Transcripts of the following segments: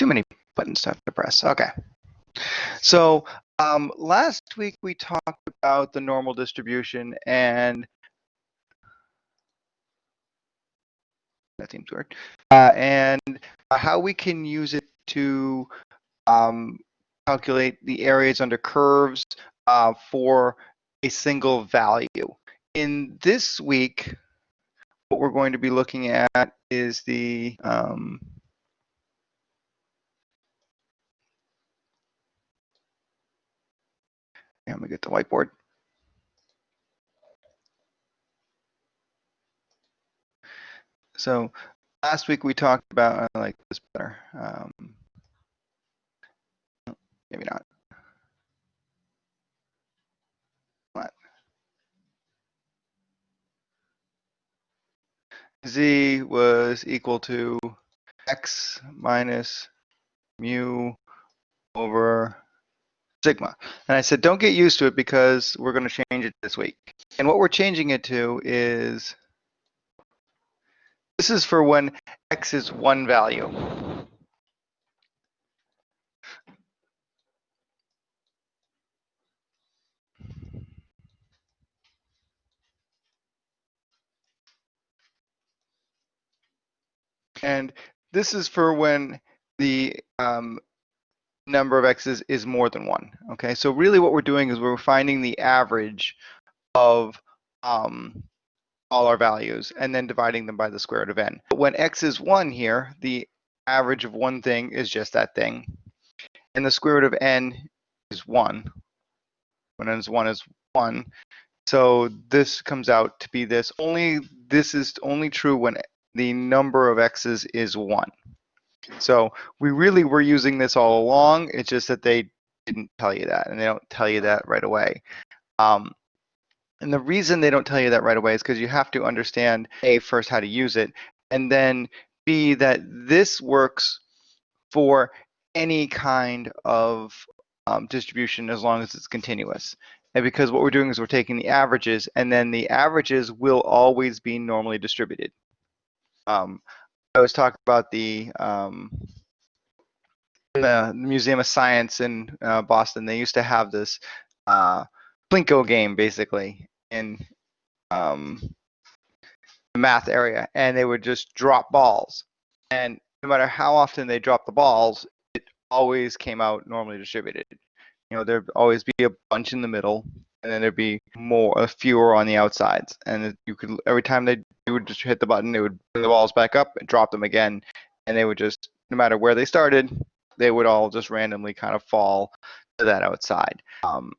too many buttons to have to press. Okay. So um, last week we talked about the normal distribution and that seems weird, uh, and how we can use it to um, calculate the areas under curves uh, for a single value. In this week, what we're going to be looking at is the um, let me get the whiteboard. So last week we talked about, I like this better. Um, maybe not. What? Z was equal to x minus mu over sigma. And I said, don't get used to it because we're going to change it this week. And what we're changing it to is, this is for when x is one value. And this is for when the um, number of x's is more than one. Okay, so really what we're doing is we're finding the average of um, all our values and then dividing them by the square root of n. But when x is 1 here, the average of one thing is just that thing. And the square root of n is 1. When n is 1 is 1. So this comes out to be this. Only this is only true when the number of x's is 1. So we really were using this all along. It's just that they didn't tell you that, and they don't tell you that right away. Um, and the reason they don't tell you that right away is because you have to understand A, first how to use it, and then B, that this works for any kind of um, distribution as long as it's continuous. And because what we're doing is we're taking the averages, and then the averages will always be normally distributed. Um, I was talking about the um, the Museum of Science in uh, Boston. They used to have this uh, Plinko game, basically, in um, the math area, and they would just drop balls. And no matter how often they dropped the balls, it always came out normally distributed. You know, there'd always be a bunch in the middle, and then there'd be more, fewer on the outsides. And you could every time they you would just hit the button, it would bring the balls back up and drop them again, and they would just, no matter where they started, they would all just randomly kind of fall to that outside. Um,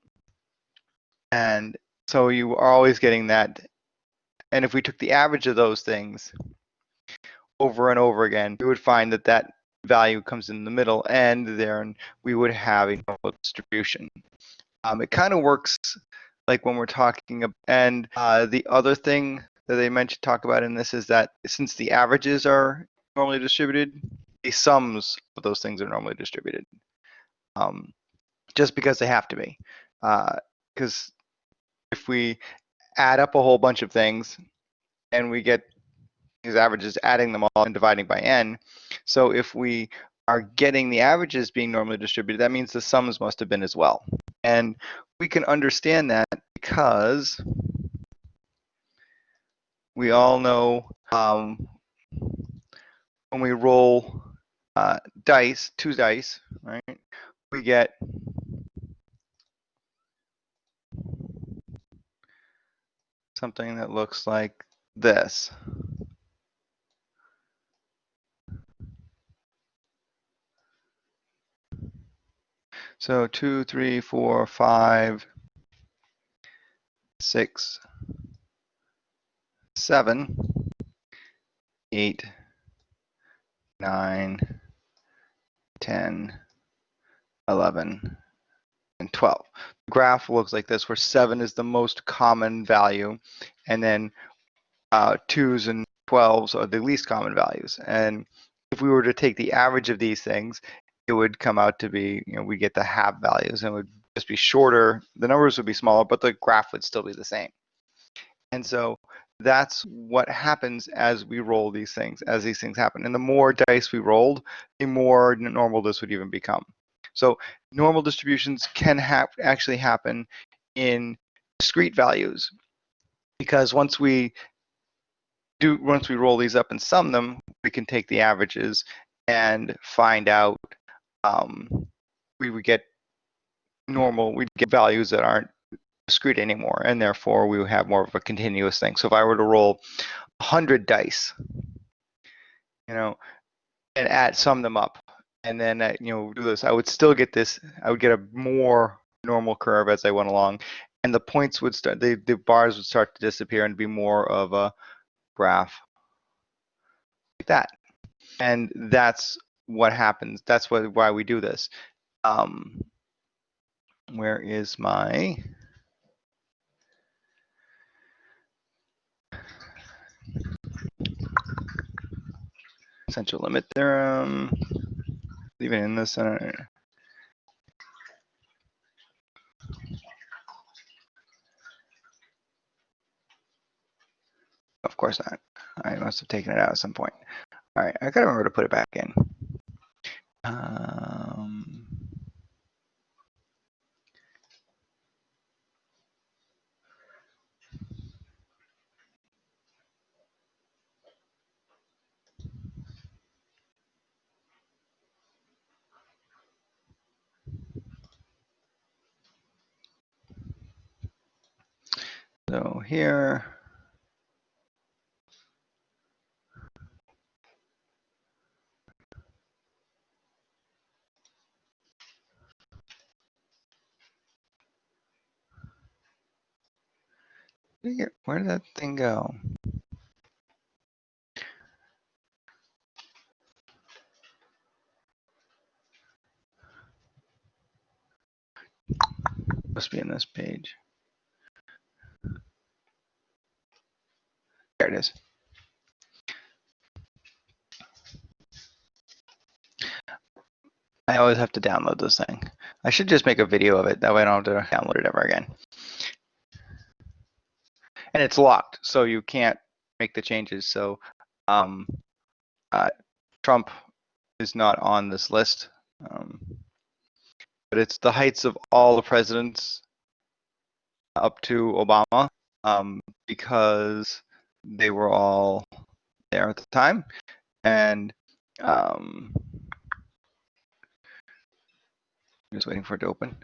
and so you are always getting that. And if we took the average of those things over and over again, we would find that that value comes in the middle, and then we would have a normal distribution. Um, it kind of works like when we're talking, about, and uh, the other thing that they mentioned talk about in this is that since the averages are normally distributed, the sums of those things are normally distributed. Um, just because they have to be. Because uh, if we add up a whole bunch of things and we get these averages, adding them all and dividing by n. So if we are getting the averages being normally distributed, that means the sums must have been as well. And we can understand that because we all know um, when we roll uh, dice, two dice, right, we get something that looks like this. So two, three, four, five, six, seven, eight, nine, ten, eleven, and 12. The graph looks like this, where 7 is the most common value, and then uh, 2s and 12s are the least common values. And if we were to take the average of these things, it would come out to be, you know, we get the half values, and it would just be shorter. The numbers would be smaller, but the graph would still be the same. And so that's what happens as we roll these things, as these things happen. And the more dice we rolled, the more normal this would even become. So normal distributions can ha actually happen in discrete values because once we do once we roll these up and sum them, we can take the averages and find out um, we would get normal, we'd get values that aren't discrete anymore, and therefore we have more of a continuous thing. So if I were to roll 100 dice, you know, and add sum them up, and then uh, you know do this, I would still get this. I would get a more normal curve as I went along, and the points would start. The the bars would start to disappear and be more of a graph like that. And that's what happens. That's what why we do this. Um, where is my central limit theorem? Leave it in the center. Of course not. I must have taken it out at some point. All right, I gotta remember to put it back in. Um, so here, where did that thing go? Must be in this page. There it is. I always have to download this thing. I should just make a video of it. That way I don't have to download it ever again. And it's locked, so you can't make the changes. So um, uh, Trump is not on this list. Um, but it's the heights of all the presidents up to Obama um, because they were all there at the time. And um, I'm just waiting for it to open.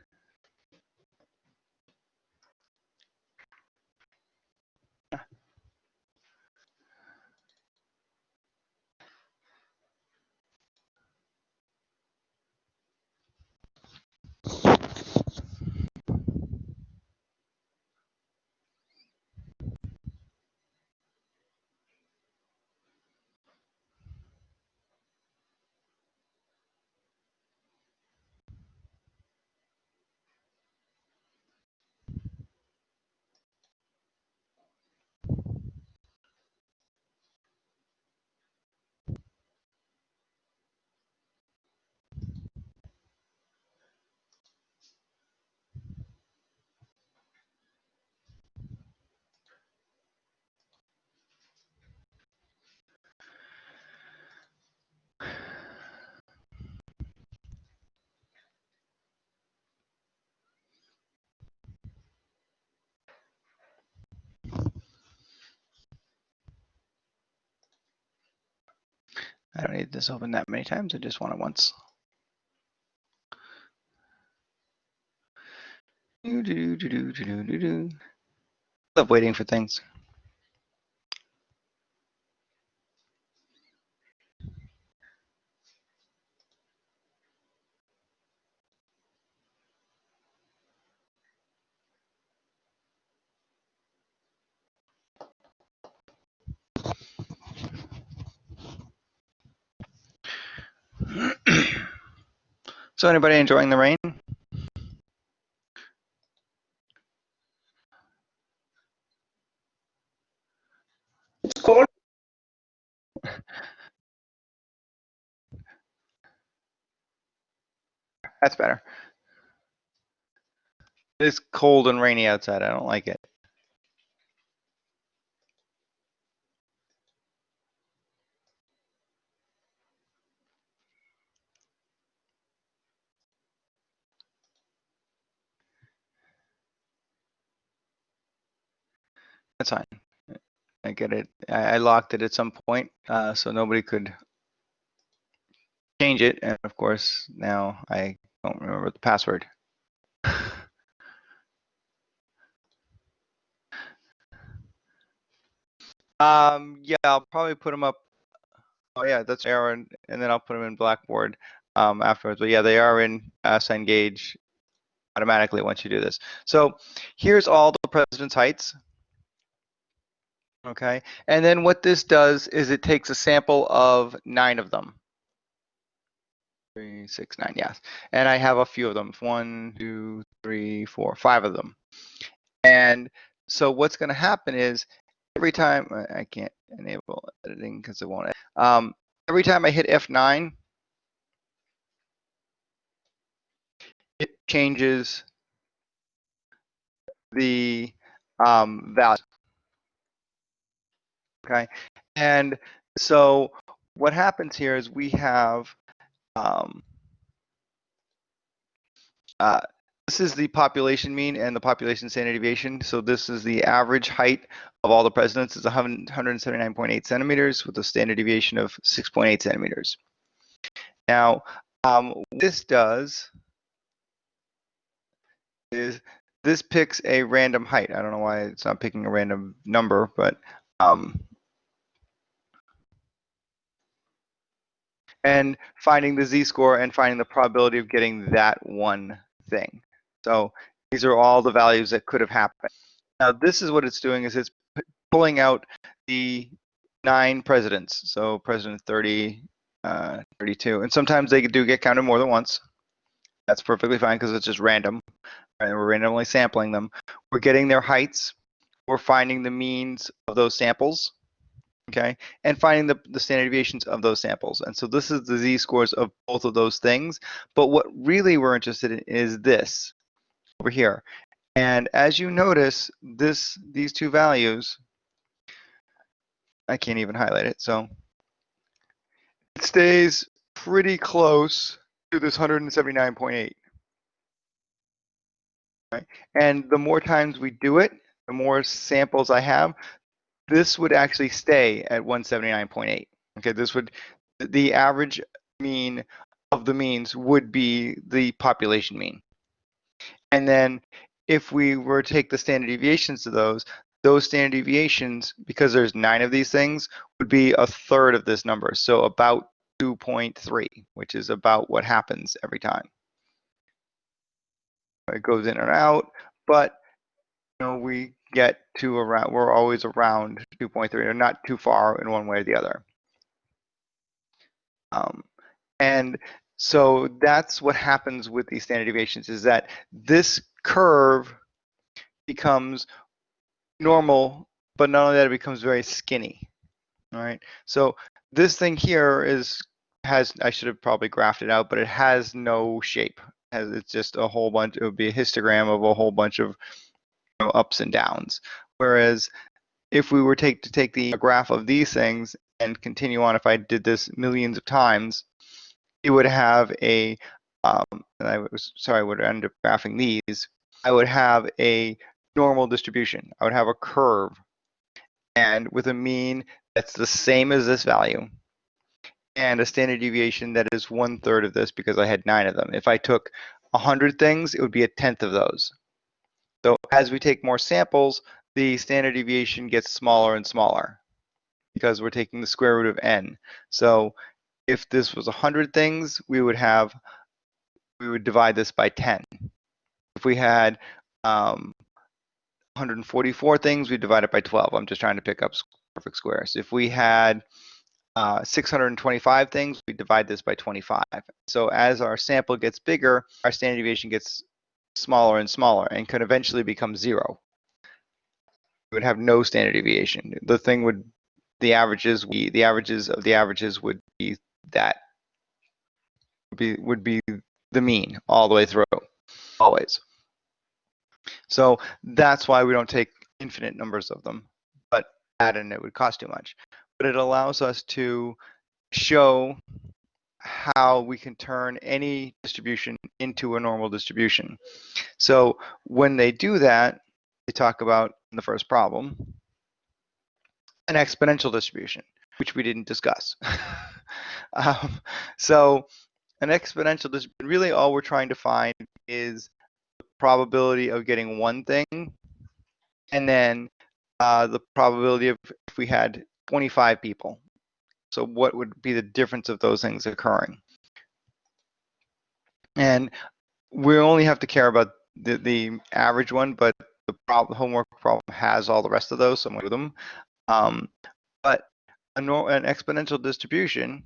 I don't need this open that many times. I just want it once. Do, do, do, do, do, do, do. Love waiting for things. So anybody enjoying the rain? It's cold. That's better. It's cold and rainy outside. I don't like it. That's fine. I get it. I, I locked it at some point, uh, so nobody could change it. And of course, now I don't remember the password. um, yeah, I'll probably put them up. Oh yeah, that's Aaron, and then I'll put them in Blackboard um, afterwards. But yeah, they are in uh, Cengage automatically once you do this. So here's all the president's heights. Okay, and then what this does is it takes a sample of nine of them. Three, six, nine, yes. And I have a few of them. One, two, three, four, five of them. And so what's going to happen is every time I can't enable editing because it won't. Um, every time I hit F9, it changes the um, value. Okay, and so what happens here is we have um, uh, this is the population mean and the population standard deviation. So this is the average height of all the presidents is 179.8 centimeters with a standard deviation of 6.8 centimeters. Now, um, this does is this picks a random height. I don't know why it's not picking a random number, but um, and finding the z-score and finding the probability of getting that one thing. So these are all the values that could have happened. Now this is what it's doing is it's pulling out the nine presidents. So president 30, uh, 32, and sometimes they do get counted more than once. That's perfectly fine because it's just random. Right? We're randomly sampling them. We're getting their heights. We're finding the means of those samples okay, and finding the, the standard deviations of those samples. And so this is the z-scores of both of those things. But what really we're interested in is this over here. And as you notice, this these two values, I can't even highlight it, so it stays pretty close to this 179.8. Right? And the more times we do it, the more samples I have, this would actually stay at 179.8. Okay, this would, the average mean of the means would be the population mean. And then if we were to take the standard deviations of those, those standard deviations, because there's nine of these things, would be a third of this number. So about 2.3, which is about what happens every time. It goes in and out, but you know, we get to around, we're always around 2.3 or not too far in one way or the other. Um, and so that's what happens with these standard deviations is that this curve becomes normal, but not only that, it becomes very skinny. All right. So this thing here is has I should have probably graphed it out, but it has no shape. It's just a whole bunch. It would be a histogram of a whole bunch of know, ups and downs. Whereas if we were take, to take the graph of these things and continue on, if I did this millions of times, it would have a, um, I was sorry, I would end up graphing these. I would have a normal distribution. I would have a curve, and with a mean that's the same as this value, and a standard deviation that is one third of this because I had nine of them. If I took 100 things, it would be a tenth of those. So as we take more samples, the standard deviation gets smaller and smaller because we're taking the square root of n. So if this was 100 things, we would have, we would divide this by 10. If we had um, 144 things, we divide it by 12. I'm just trying to pick up perfect squares. If we had uh, 625 things, we divide this by 25. So as our sample gets bigger, our standard deviation gets smaller and smaller and could eventually become zero. We would have no standard deviation. The thing would, the averages, we, the averages of the averages would be that, would be, would be the mean all the way through, always. So that's why we don't take infinite numbers of them, but add in it would cost too much. But it allows us to show how we can turn any distribution into a normal distribution. So when they do that, they talk about in the first problem, an exponential distribution, which we didn't discuss. um, so an exponential distribution, really all we're trying to find is the probability of getting one thing, and then uh, the probability of if we had 25 people. So what would be the difference of those things occurring? And we only have to care about the, the average one, but the problem, homework problem has all the rest of those, so I'm going to them. Um, but a, an exponential distribution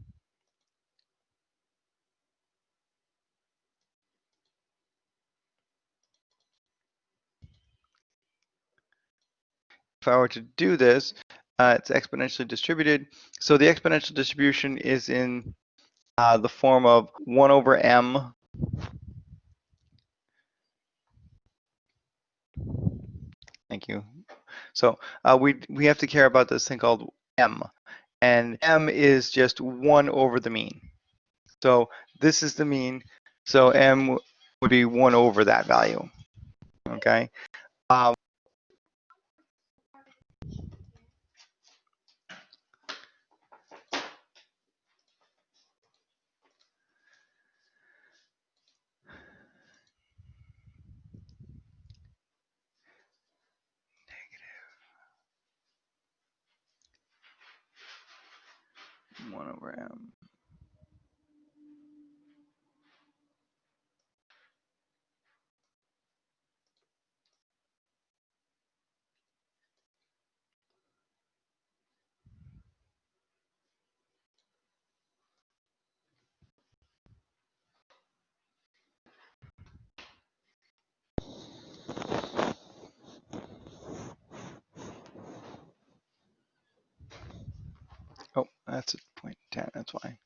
if I were to do this, uh, it's exponentially distributed. So the exponential distribution is in uh, the form of 1 over m Thank you. So uh, we we have to care about this thing called m, and m is just one over the mean. So this is the mean. So m would be one over that value. Okay. Um, one over m. Oh, that's a point 10, that's why.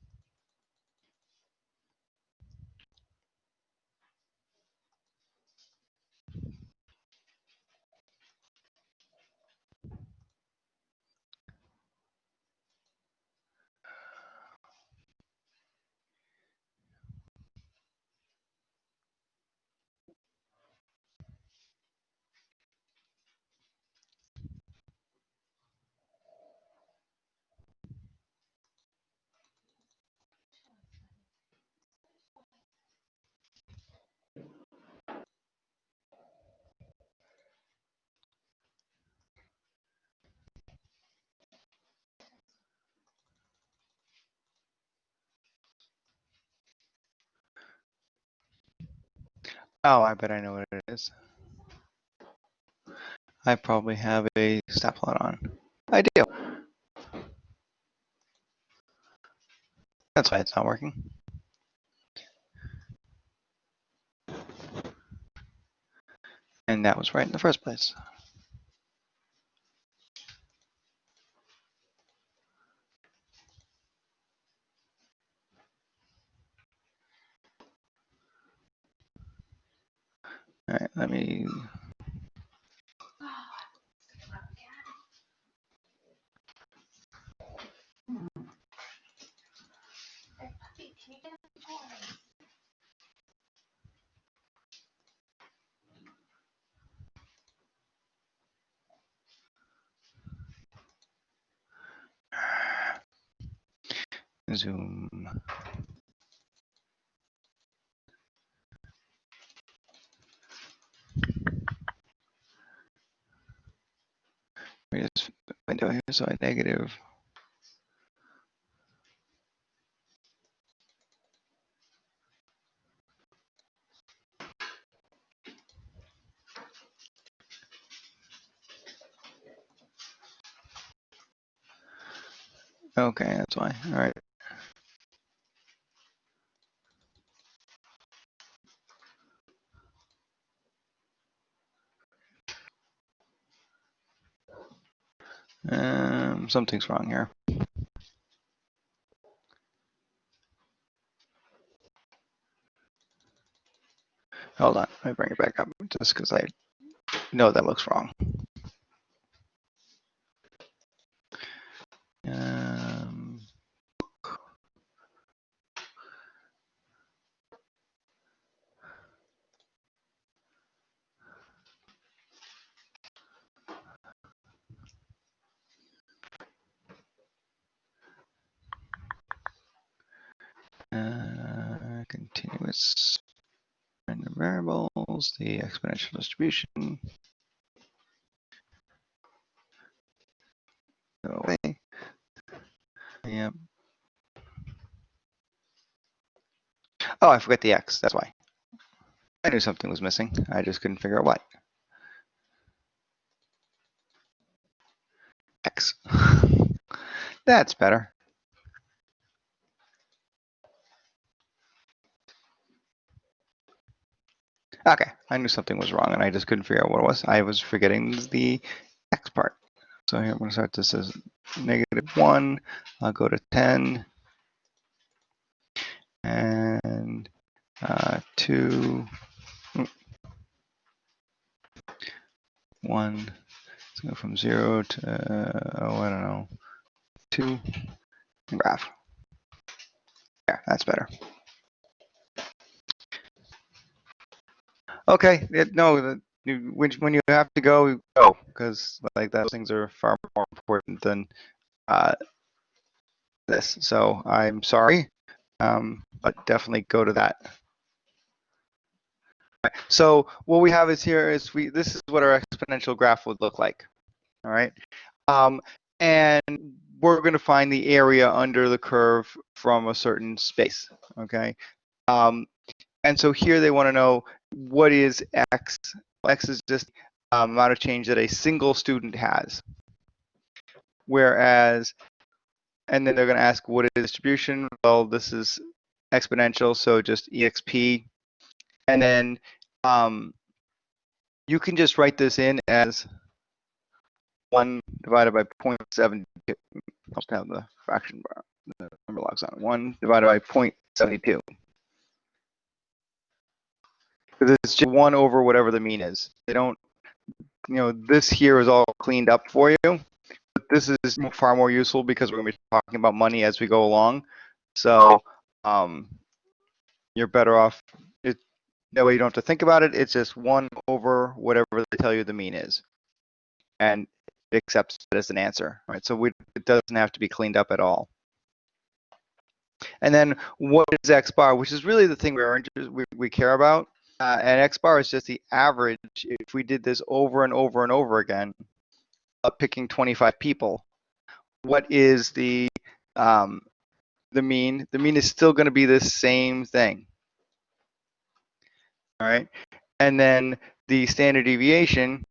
Oh, I bet I know what it is. I probably have a stat plot on. I do. That's why it's not working. And that was right in the first place. All right, let me. Zoom. This window here, so I negative. Okay, that's why. All right. Um, something's wrong here. Hold on, let me bring it back up just because I know that looks wrong. Um, Uh, continuous random variables, the exponential distribution. Go away. Oh, I forgot the x. That's why. I knew something was missing. I just couldn't figure out what. X. That's better. Okay, I knew something was wrong and I just couldn't figure out what it was. I was forgetting the x part. So here I'm going to start this as negative 1. I'll go to 10. And uh, 2. Mm, 1. Let's go from 0 to, uh, oh, I don't know, 2. Graph. Yeah, that's better. Okay, it, no, when, when you have to go, go, because like those things are far more important than uh, this. So I'm sorry, um, but definitely go to that. So what we have is here is we this is what our exponential graph would look like. All right, um, and we're going to find the area under the curve from a certain space. Okay, um, and so here they want to know what is x? X is just amount of change that a single student has. Whereas, and then they're going to ask what is distribution? Well, this is exponential, so just exp. And then um, you can just write this in as 1 divided by 0.72. I'll have the fraction bar, the number logs on. 1 divided by 0.72 because it's just one over whatever the mean is. They don't, you know, this here is all cleaned up for you. But this is far more useful because we're going to be talking about money as we go along. So um, you're better off. It, that way you don't have to think about it. It's just one over whatever they tell you the mean is, and it accepts it as an answer. Right. So we, it doesn't have to be cleaned up at all. And then what is x bar, which is really the thing we're we, we care about. Uh, and X bar is just the average. If we did this over and over and over again, uh, picking 25 people, what is the um, the mean? The mean is still going to be the same thing. All right, and then the standard deviation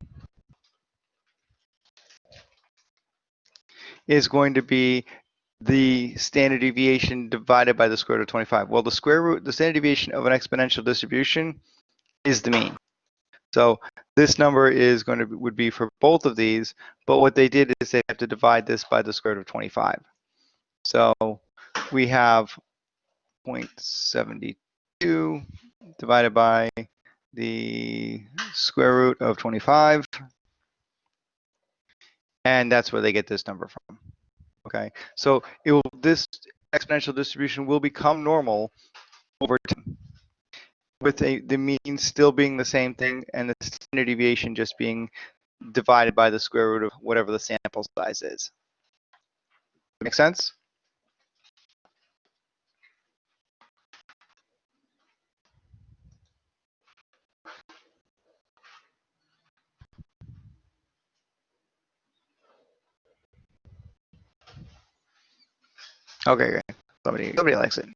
is going to be the standard deviation divided by the square root of 25. Well, the square root, the standard deviation of an exponential distribution is the mean. So this number is going to would be for both of these, but what they did is they have to divide this by the square root of 25. So we have 0.72 divided by the square root of 25. And that's where they get this number from. Okay, so it will this exponential distribution will become normal over time with a, the mean still being the same thing and the standard deviation just being divided by the square root of whatever the sample size is. Make sense? Okay, great. Somebody, somebody likes it.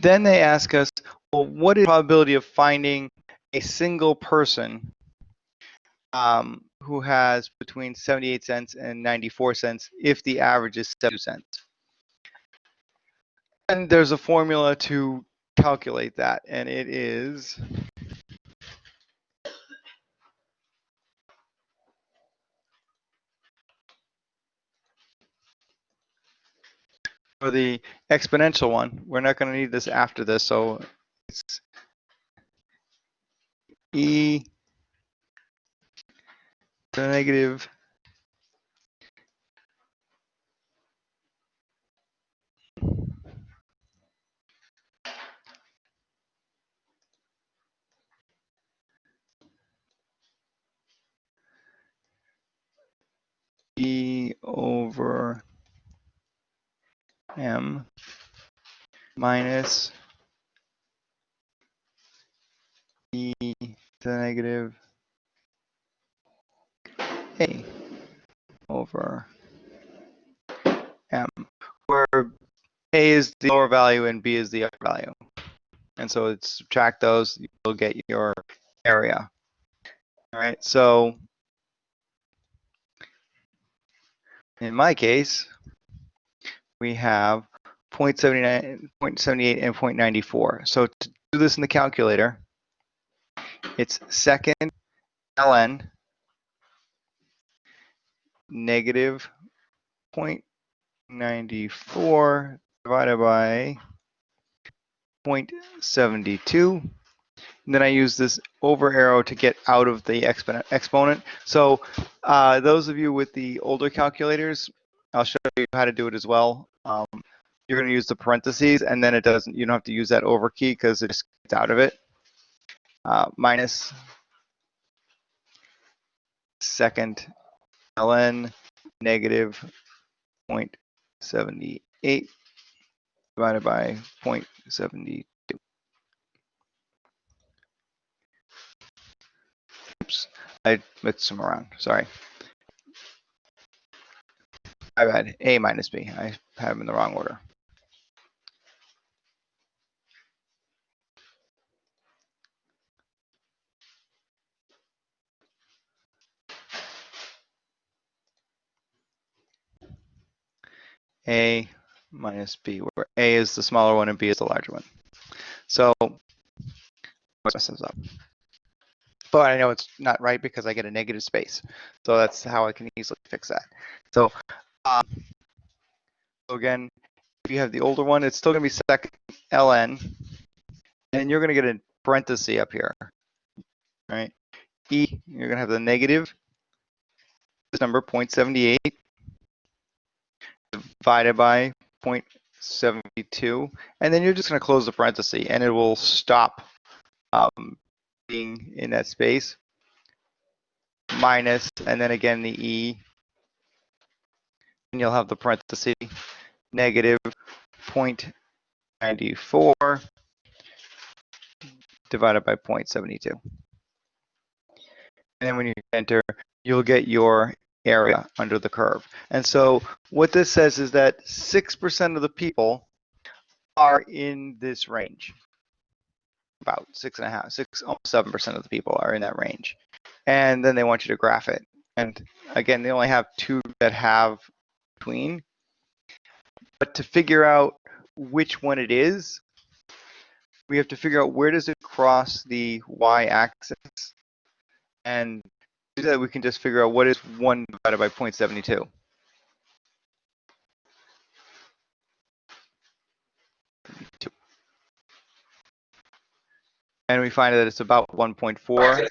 Then they ask us, well, what is the probability of finding a single person um, who has between 78 cents and 94 cents if the average is 7 cents? And there's a formula to calculate that, and it is for the exponential one, we're not going to need this after this, so it's e to the negative e over m minus e to the negative a over m, where a is the lower value and b is the upper value. And so it's subtract those, you'll get your area. All right, so in my case, we have 0.79, 0.78 and 0.94. So to do this in the calculator, it's second ln negative 0.94 divided by 0.72. And then I use this over arrow to get out of the exponent. exponent. So uh, those of you with the older calculators, I'll show you how to do it as well. You're going to use the parentheses, and then it doesn't. You don't have to use that over key because it just gets out of it. Uh, minus second ln negative 0.78 divided by 0.72. Oops, I mixed them around, sorry. I had A minus B, I have them in the wrong order. A minus B, where A is the smaller one and B is the larger one. So, mess this up. But I know it's not right because I get a negative space. So that's how I can easily fix that. So, um, again, if you have the older one, it's still going to be second ln, and you're going to get a parenthesis up here, right? E, you're going to have the negative, this number 0.78 divided by 0.72, and then you're just going to close the parenthesis, and it will stop um, being in that space. Minus, and then again the E, and you'll have the parenthesis, negative 0.94 divided by 0.72. And then when you enter, you'll get your area under the curve. And so what this says is that 6% of the people are in this range. About six and a half, six, almost seven percent of the people are in that range. And then they want you to graph it. And again, they only have two that have between. But to figure out which one it is, we have to figure out where does it cross the y-axis. And do that, we can just figure out what is 1 divided by 0.72. And we find that it's about 1.4.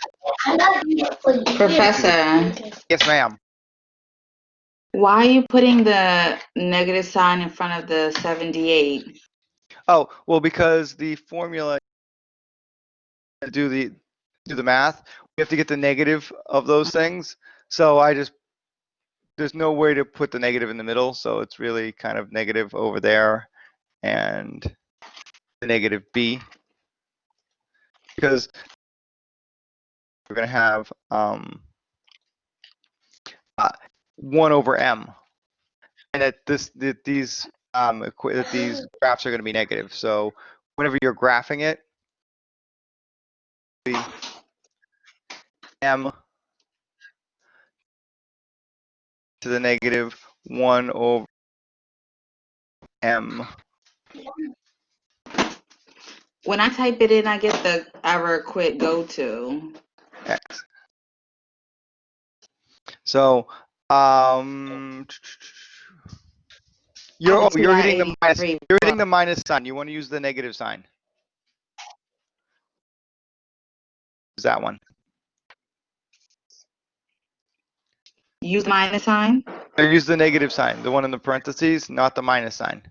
Professor, Yes, ma'am. why are you putting the negative sign in front of the 78? Oh, well, because the formula to do the do the math, have to get the negative of those things. So I just there's no way to put the negative in the middle, so it's really kind of negative over there and the negative b because we're going to have um, uh, 1 over m and that this that these um, that these graphs are going to be negative. So whenever you're graphing it, m to the negative 1 over m When I type it in, I get the error quit go to. x. So um, you're oh, you're hitting the minus you're hitting the minus sign. You want to use the negative sign. Is that one? Use minus sign? Or use the negative sign, the one in the parentheses, not the minus sign.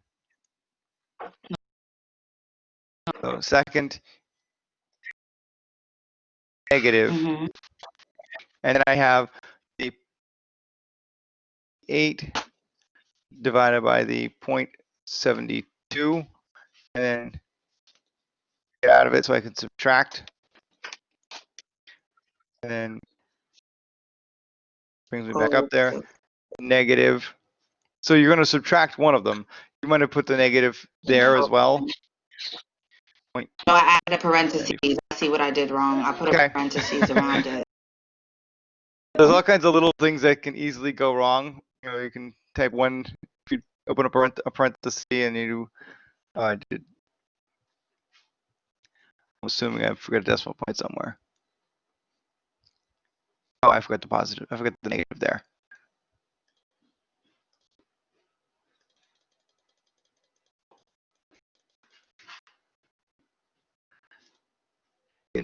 So second, negative, Mhm. and then I have the 8 divided by the 0.72 and then get out of it so I can subtract. And then brings me back up there, negative. So you're going to subtract one of them. You might have put the negative there as well. No, I added a parentheses. I see what I did wrong. I put Okay. a parentheses around it. There's all kinds of little things that can easily go wrong. You know, you can type one, if you open a, parent, a parenthesis and you, uh, did, I'm assuming I forgot a decimal point somewhere. Oh, I forgot the positive. I forgot the negative there.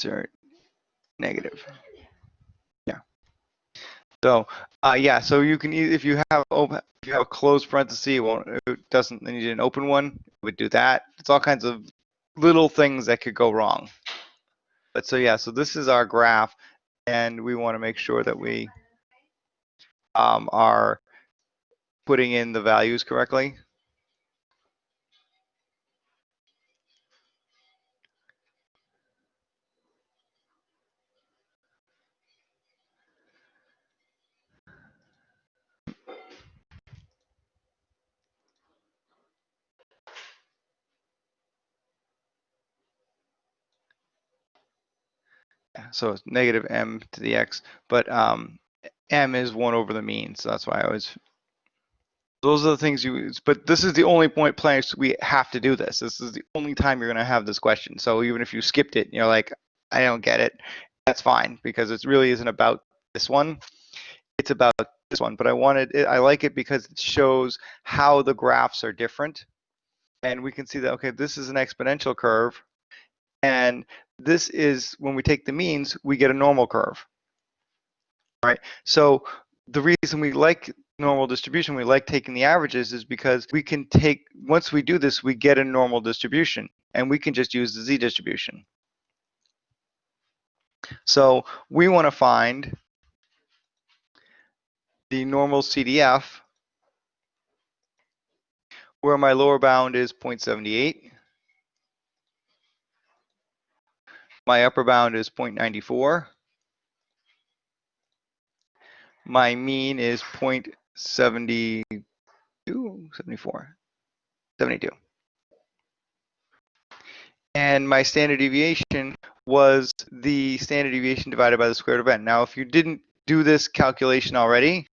Are negative. Yeah. So, uh, yeah, so you can, if you have, open, if you have a closed parenthesis, it won't, it doesn't, then you need an open one, it would do that. It's all kinds of little things that could go wrong. But so, yeah, so this is our graph and we want to make sure that we um, are putting in the values correctly. So it's negative m to the x, but um, m is 1 over the mean, so that's why I always. Those are the things you, but this is the only point place we have to do this. This is the only time you're going to have this question. So even if you skipped it, you're like, I don't get it, that's fine because it really isn't about this one. It's about this one, but I wanted, it- I like it because it shows how the graphs are different. And we can see that, okay, this is an exponential curve. And this is when we take the means, we get a normal curve. Right? So the reason we like normal distribution, we like taking the averages is because we can take, once we do this, we get a normal distribution and we can just use the z distribution. So we want to find the normal CDF where my lower bound is 0.78. My upper bound is 0.94. My mean is 0.72, 74, 72. And my standard deviation was the standard deviation divided by the square root of n. Now, if you didn't do this calculation already,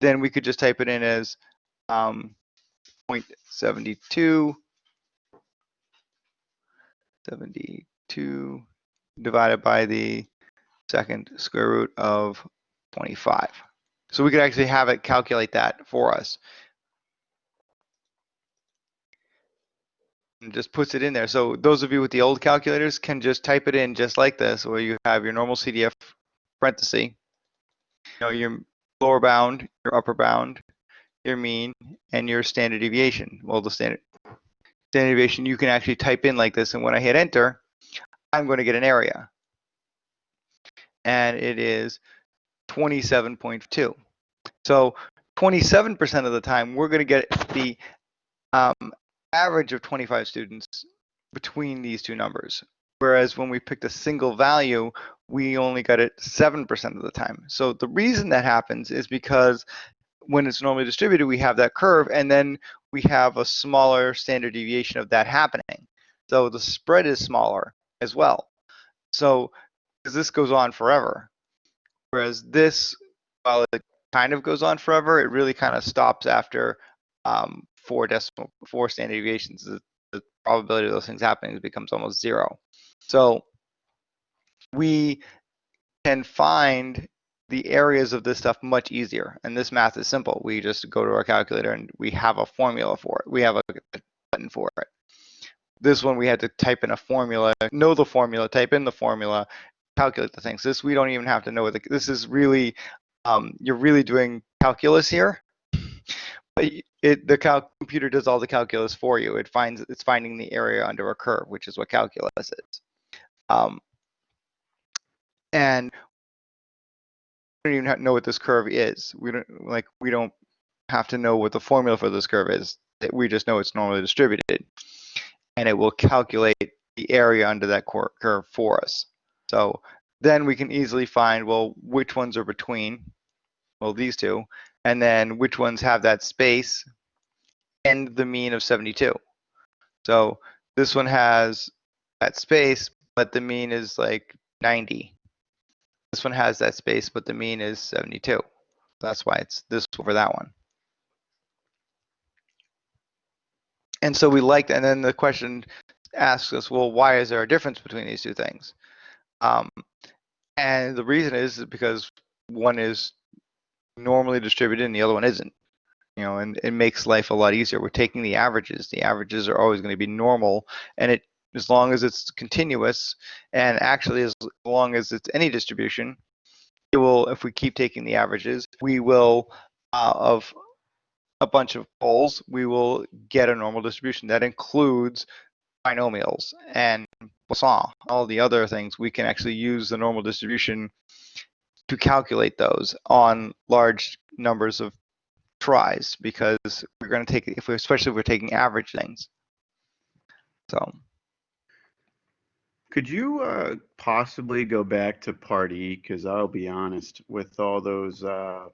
then we could just type it in as um, 0.72 72 divided by the second square root of 25. So we could actually have it calculate that for us. And just puts it in there. So those of you with the old calculators can just type it in just like this, where you have your normal CDF parenthesis, you know, your lower bound, your upper bound, your mean, and your standard deviation. Well, the standard standard deviation you can actually type in like this, and when I hit enter, I'm going to get an area. And it is 27.2. So 27% of the time, we're going to get the um, average of 25 students between these two numbers. Whereas when we picked a single value, we only got it 7% of the time. So the reason that happens is because when it's normally distributed, we have that curve, and then we have a smaller standard deviation of that happening. So the spread is smaller as well. So this goes on forever, whereas this, while it kind of goes on forever, it really kind of stops after um, four decimal, four standard deviations. The, the probability of those things happening becomes almost zero. So we can find the areas of this stuff much easier. And this math is simple. We just go to our calculator and we have a formula for it. We have a button for it. This one we had to type in a formula, know the formula, type in the formula, calculate the things. This we don't even have to know the, this is really, um, you're really doing calculus here. But it, the cal computer does all the calculus for you. It finds, it's finding the area under a curve, which is what calculus is. Um, and we don't even have- know what this curve is. We don't like we don't have to know what the formula for this curve is. We just know it's normally distributed. And it will calculate the area under that curve for us. So then we can easily find, well, which ones are between, well, these two, and then which ones have that space and the mean of 72. So this one has that space, but the mean is like 90. This one has that space, but the mean is 72. That's why it's this over that one. And so we like, and then the question asks us, well, why is there a difference between these two things? Um, and the reason is because one is normally distributed and the other one isn't. You know, and it makes life a lot easier. We're taking the averages. The averages are always going to be normal, and it as long as it's continuous, and actually as long as it's any distribution, it will. If we keep taking the averages, we will uh, of a bunch of poles, we will get a normal distribution that includes binomials and Poisson, all the other things. We can actually use the normal distribution to calculate those on large numbers of tries because we're going to take if we especially if we're taking average things. So Could you uh, possibly go back to part E? Because I'll be honest, with all those uh,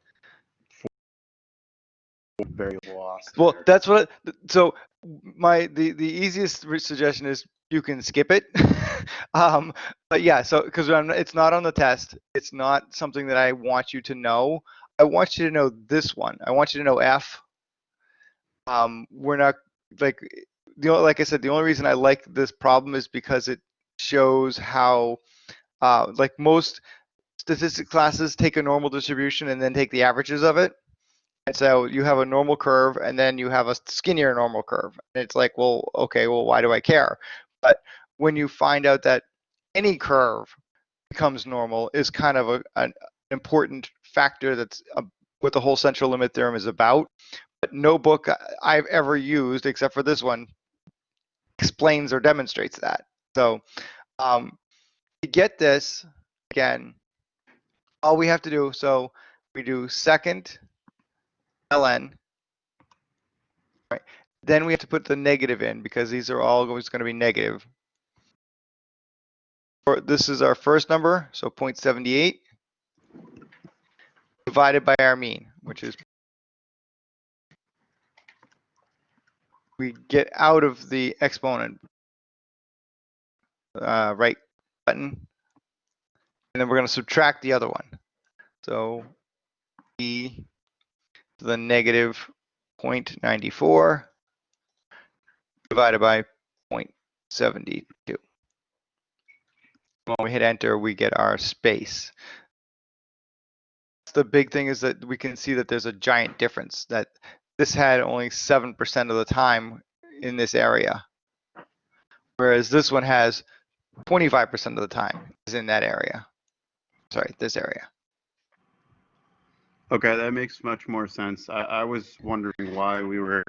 very lost. well, there. that's what. So my the the easiest suggestion is you can skip it. um, but yeah, so because it's not on the test, it's not something that I want you to know. I want you to know this one. I want you to know F. Um, we're not like the like I said. The only reason I like this problem is because it shows how uh, like most statistic classes take a normal distribution and then take the averages of it. And so you have a normal curve and then you have a skinnier normal curve. And it's like, well, okay, well, why do I care? But when you find out that any curve becomes normal is kind of a, an important factor that's uh, what the whole central limit theorem is about. But no book I've ever used, except for this one, explains or demonstrates that. So um, to get this, again, all we have to do, so we do second ln. Right. Then we have to put the negative in because these are all always going to be negative. This is our first number, so 0.78 divided by our mean, which is we get out of the exponent uh, right button, and then we're going to subtract the other one. So e to the negative 0.94 divided by 0.72. When we hit enter, we get our space. The big thing is that we can see that there's a giant difference that this had only 7% of the time in this area, whereas this one has 25% of the time is in that area. Sorry, this area. Okay, that makes much more sense. I, I was wondering why we were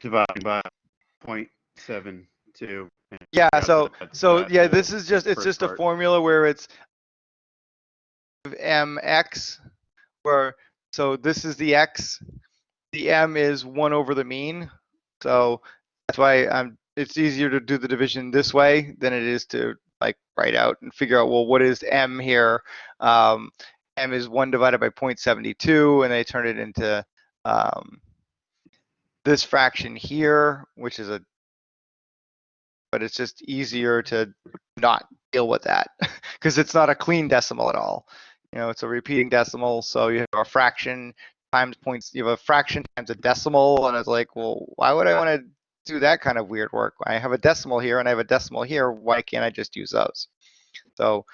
dividing by 0.72. Yeah, so that- so that yeah, this is just it's just a formula where it's mx where so this is the x, the m is 1 over the mean. So that's why I'm it's easier to do the division this way than it is to like write out and figure out well what is m here. Um, m is 1 divided by 0.72 and they turn it into um, this fraction here, which is a but it's just easier to not deal with that because it's not a clean decimal at all. You know, it's a repeating decimal, so you have a fraction times points. You have a fraction times a decimal, and it's like, well, why would I want to do that kind of weird work? I have a decimal here and I have a decimal here. Why can't I just use those? So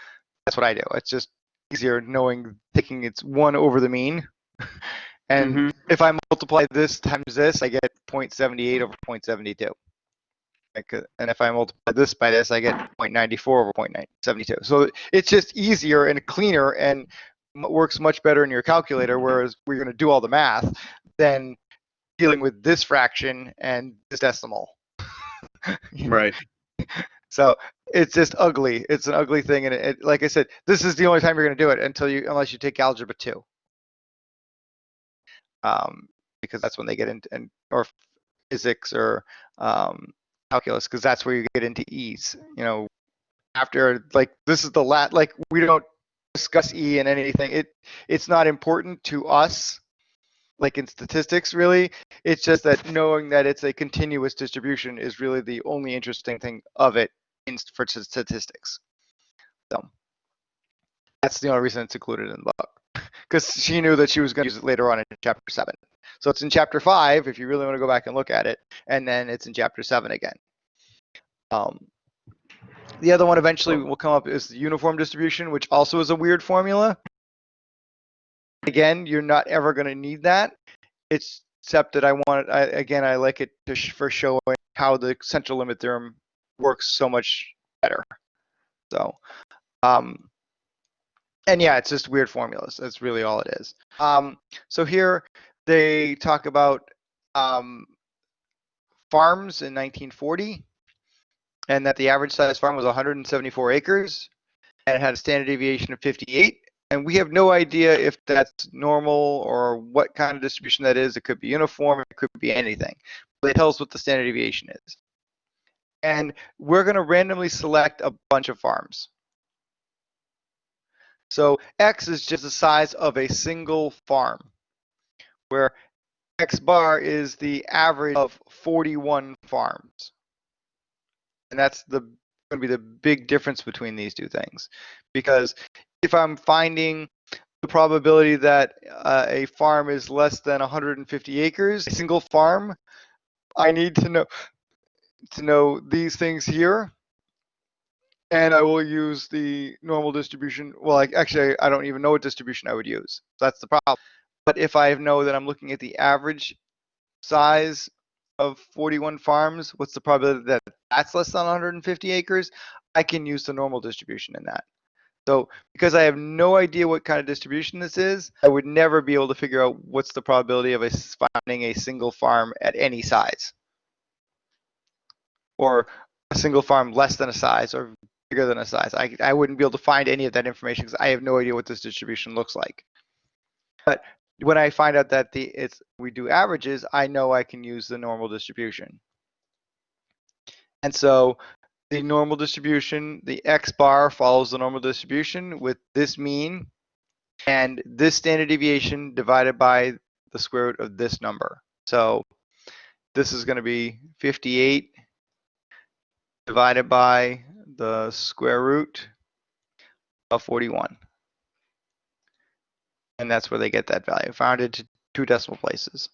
that's what I do. It's just easier knowing thinking it's one over the mean. and Mhm. if I multiply this times this, I get 0.78 over 0.72. Uh, and if I multiply this by this, I get 0.94 over 0.972. So it's just easier and cleaner and works much better in your calculator, whereas we're going to do all the math than dealing with this fraction and this decimal. Right. So it's just ugly. It's an ugly thing, and it, it, like I said, this is the only time you're going to do it until you, unless you take algebra two. um, because that's when they get into and or physics or um, calculus because that's where you get into e's. You know, after like this is the lat like we don't discuss e in anything. It it's not important to us like in statistics really it's just that knowing that it's a continuous distribution is really the only interesting thing of it in for statistics. So that's the only reason it's included in the book because she knew that she was going to use it later on in chapter 7 so it's in chapter 5 if you really want to go back and look at it and then it's in chapter 7 again. Um, the other one eventually will come up is the uniform distribution which also is a weird formula. Again, you're not ever going to need that. It's except that I want I, again, I like it to sh- for showing how the central limit theorem works so much better. So, um, and yeah, it's just weird formulas. That's really all it is. Um, so here they talk about um, farms in 1940, and that the average size farm was 174 acres, and it had a standard deviation of 58 and we have no idea if that's normal or what kind of distribution that is. It could be uniform, it could be anything. But it tells what the standard deviation is. And we're going to randomly select a bunch of farms. So X is just the size of a single farm, where X bar is the average of 41 farms. And that's the going to be the big difference between these two things. Because if I'm finding the probability that uh, a farm is less than 150 acres, a single farm, I need to know to know these things here. And I will use the normal distribution. Well, like actually, I don't even know what distribution I would use. That's the problem. But if I know that I'm looking at the average size of 41 farms, what's the probability that that's less than 150 acres? I can use the normal distribution in that. So because I have no idea what kind of distribution this is, I would never be able to figure out what's the probability of a, finding a single farm at any size. Or a single farm less than a size or bigger than a size. I, I wouldn't be able to find any of that information because I have no idea what this distribution looks like. But when I find out that the it's we do averages, I know I can use the normal distribution. And so the normal distribution, the X bar follows the normal distribution with this mean and this standard deviation divided by the square root of this number. So this is going to be 58 divided by the square root of 41. And that's where they get that value, rounded to two decimal places.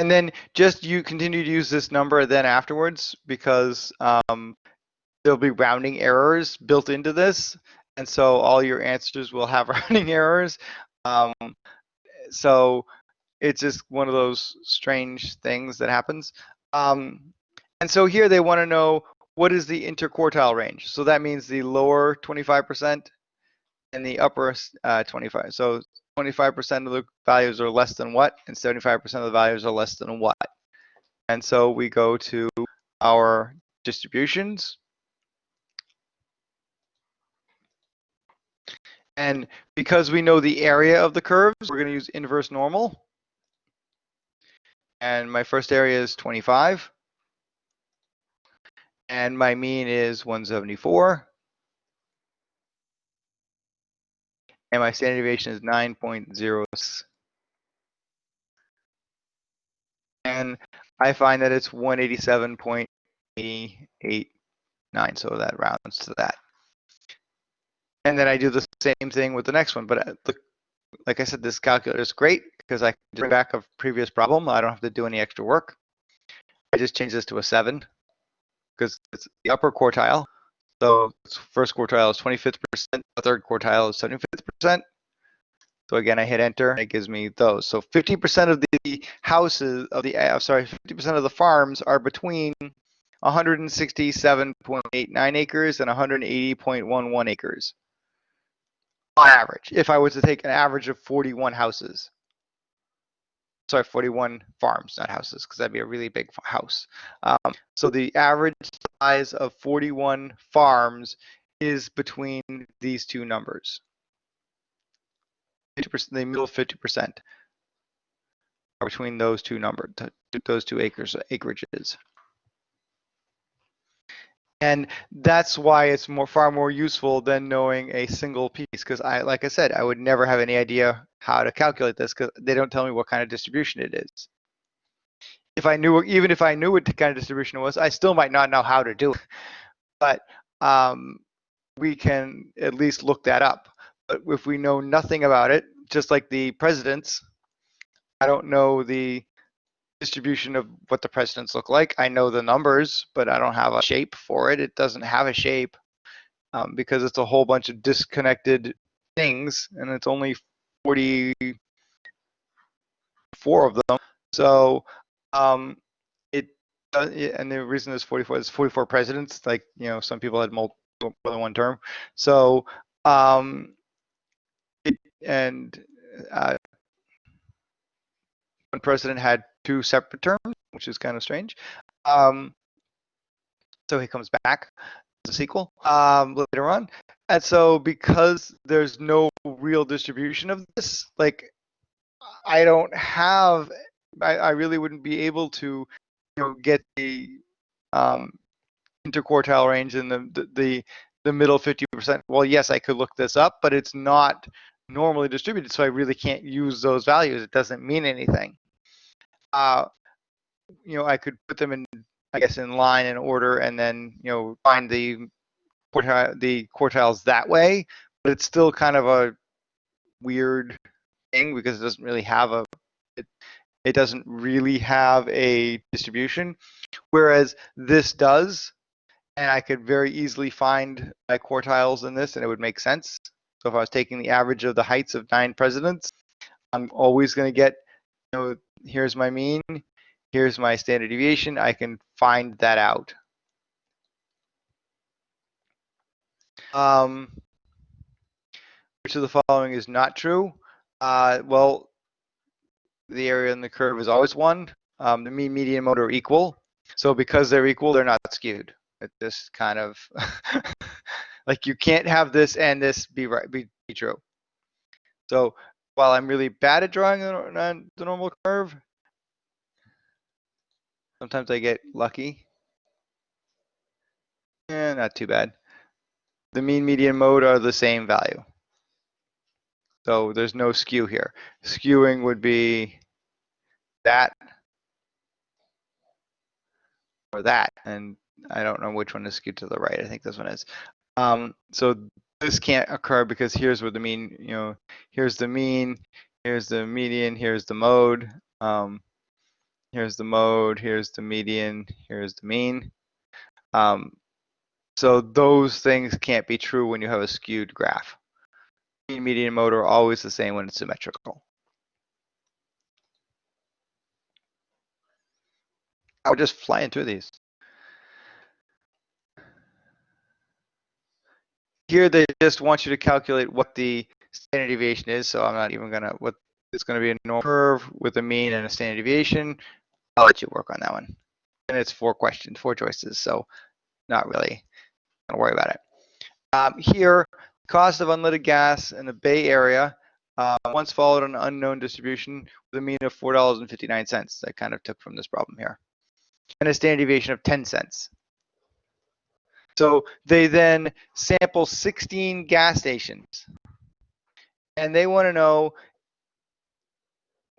and then just you continue to use this number then afterwards because um, there'll be rounding errors built into this and so all your answers will have rounding errors um, so it's just one of those strange things that happens um, and so here they want to know what is the interquartile range so that means the lower 25% and the upper uh, 25 so 25% of the values are less than what, and 75% of the values are less than what. And so we go to our distributions. And because we know the area of the curves, we're going to use inverse normal. And my first area is 25. And my mean is 174. and my standard deviation is 9.0. And I find that it's 187.889, so that rounds to that. And then I do the same thing with the next one, but uh, look, like I said, this calculator is great because I can bring back a previous problem. I don't have to do any extra work. I just change this to a seven because it's the upper quartile. So first quartile is 25th percent, the third quartile is 75th percent. So again, I hit enter, and it gives me those. So 50% of the houses of the, uh, sorry, 50% of the farms are between 167.89 acres and 180.11 acres on average. If I was to take an average of 41 houses, sorry, 41 farms, not houses, because that'd be a really big house. Um, so the average size of 41 farms is between these two numbers. 50%, the middle fifty percent are between those two numbers, those two acres, acreages. And that's why it's more, far more useful than knowing a single piece, because I, like I said, I would never have any idea how to calculate this, because they don't tell me what kind of distribution it is. If I knew, even if I knew what kind of distribution it was, I still might not know how to do it. But um, we can at least look that up. But if we know nothing about it, just like the presidents, I don't know the distribution of what the presidents look like. I know the numbers, but I don't have a shape for it. It doesn't have a shape um, because it's a whole bunch of disconnected things, and it's only 44 of them. So um, it uh, and the reason there's 44 is 44 presidents. Like you know, some people had multiple more than one term. So um, it, and uh, one president had two separate terms, which is kind of strange. Um, so he comes back as a sequel um, later on. And so because there's no real distribution of this, like I don't have, I, I really wouldn't be able to, you know, get the um, interquartile range in the, the, the, the middle 50%. Well, yes, I could look this up, but it's not normally distributed, so I really can't use those values. It doesn't mean anything uh, you know, I could put them in, I guess, in line and order, and then you know find the quartile, the quartiles that way. But it's still kind of a weird thing because it doesn't really have a it, it doesn't really have a distribution, whereas this does, and I could very easily find my quartiles in this, and it would make sense. So if I was taking the average of the heights of nine presidents, I'm always going to get you know here's my mean, here's my standard deviation, I can find that out. Um, which of the following is not true? Uh, well, the area in the curve is always one. Um, the mean, median, mode are equal. So because they're equal, they're not skewed. It just kind of like you can't have this and this be right be, be true. So while I'm really bad at drawing the, the normal curve, sometimes I get lucky. Eh, not too bad. The mean, median, mode are the same value. So there's no skew here. Skewing would be that or that. And I don't know which one is skewed to the right. I think this one is. Um, so this can't occur because here's where the mean, you know, here's the mean, here's the median, here's the mode, um, here's the mode, here's the median, here's the mean. Um, so those things can't be true when you have a skewed graph. Mean, median, mode are always the same when it's symmetrical. I would just fly through these. Here they just want you to calculate what the standard deviation is, so I'm not even gonna, what it's gonna be a normal curve with a mean and a standard deviation. I'll let you work on that one. And it's four questions, four choices, so not really gonna worry about it. Um, here, cost of unleaded gas in the Bay Area uh, once followed an unknown distribution with a mean of $4.59. I kind of took from this problem here. And a standard deviation of 10 cents. So they then sample 16 gas stations and they want to know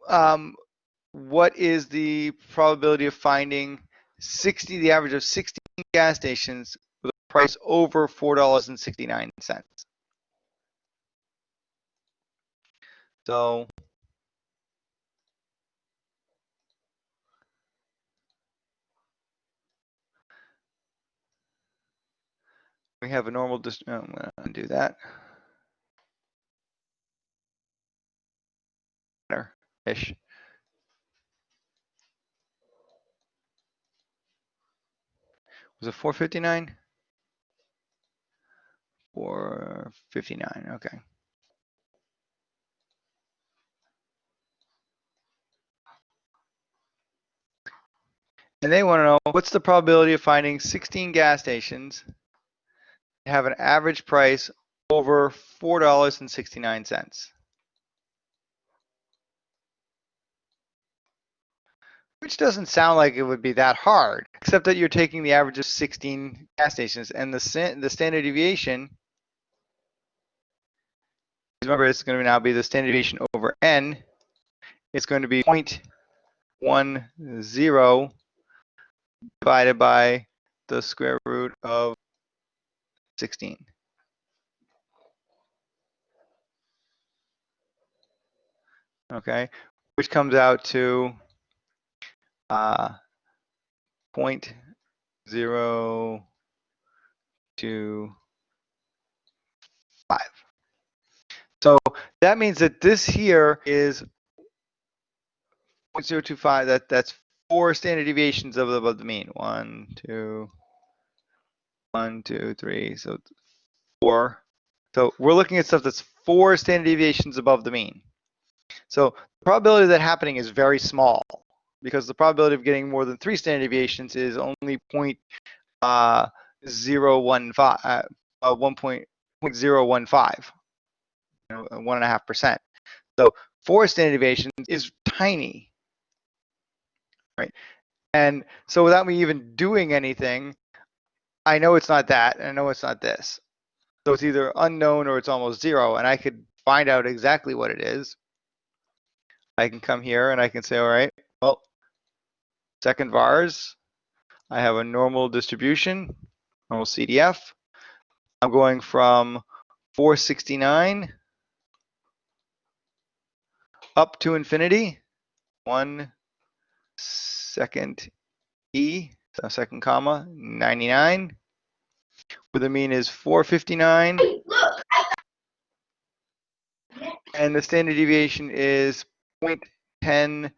um, what is the probability of finding 60, the average of 16 gas stations with a price over $4.69. So we have a normal, dist oh, I'm gonna undo that. Ish. Was it 459? 459, okay. And they want to know what's the probability of finding 16 gas stations have an average price over $4.69. Which doesn't sound like it would be that hard, except that you're taking the average of 16 gas stations and the, the standard deviation, remember it's going to now be the standard deviation over n, it's going to be 0.10 divided by the square root of 16. Okay, which comes out to uh, point zero two five. So that means that this here is 0.025. That that's four standard deviations above the mean. One, two, one, two, three. So four. So we're looking at stuff that's four standard deviations above the mean. So the probability of that happening is very small because the probability of getting more than three standard deviations is only point uh, zero one five, uh, uh, one point point zero one five, you know, one and a half percent. So four standard deviations is tiny, right? And so without me even doing anything, I know it's not that, and I know it's not this. So it's either unknown or it's almost zero, and I could find out exactly what it is. I can come here and I can say, all right, well, second vars, I have a normal distribution, normal CDF. I'm going from 469 up to infinity, one second E, second comma, 99, where the mean is 459. And the standard deviation is 0.10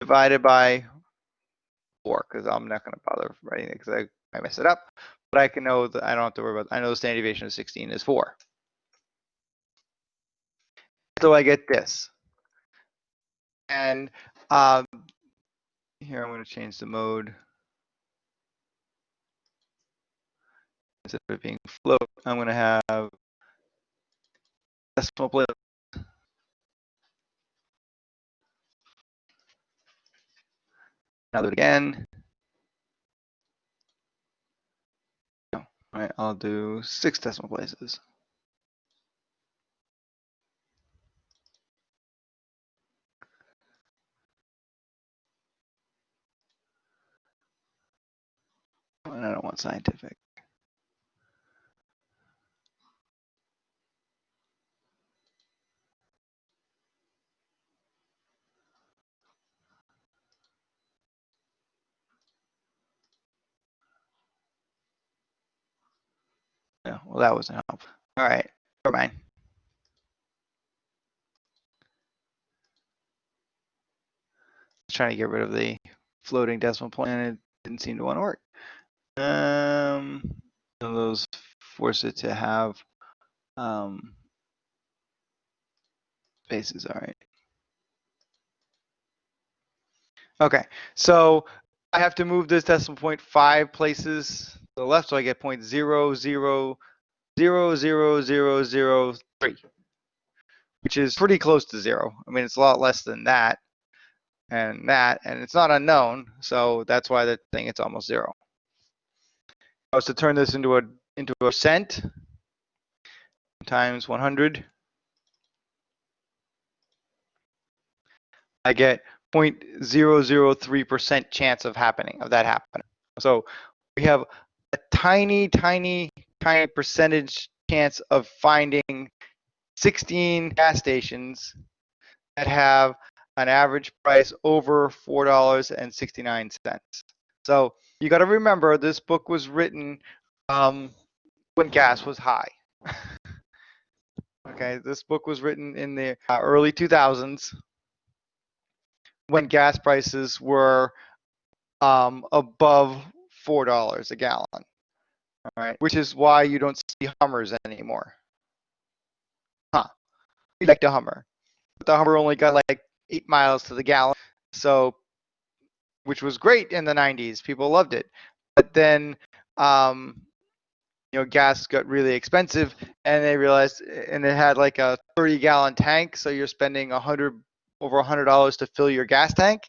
divided by 4, because I'm not going to bother writing it because I, I mess it up. But I can know that I don't have to worry about I know the standard deviation of 16 is 4. So I get this. And um, here I'm going to change the mode. Instead of it being float, I'm going to have decimal place. Now do it again. All right, I'll do six decimal places. And I don't want scientific. Yeah, well, that wasn't helpful. All right, never mind. Trying to get rid of the floating decimal point and it didn't seem to want to work. Um, those force it to have um, spaces. All right. Okay, so I have to move this decimal point five places the left, so I get point zero zero zero zero zero zero three, which is pretty close to zero. I mean, it's a lot less than that and that, and it's not unknown, so that's why the thing it's almost zero. I was to turn this into a into a percent times 100, I get 0.003% chance of happening, of that happening. So we have a tiny, tiny, tiny percentage chance of finding 16 gas stations that have an average price over $4.69. So you got to remember this book was written um, when gas was high. okay, this book was written in the uh, early 2000s when gas prices were um, above four dollars a gallon. All right, which is why you don't see Hummers anymore. Huh? We like the Hummer, but the Hummer only got like eight miles to the gallon, so which was great in the 90s. People loved it, but then um, you know gas got really expensive, and they realized, and it had like a 30 gallon tank, so you're spending a hundred over a $100 to fill your gas tank.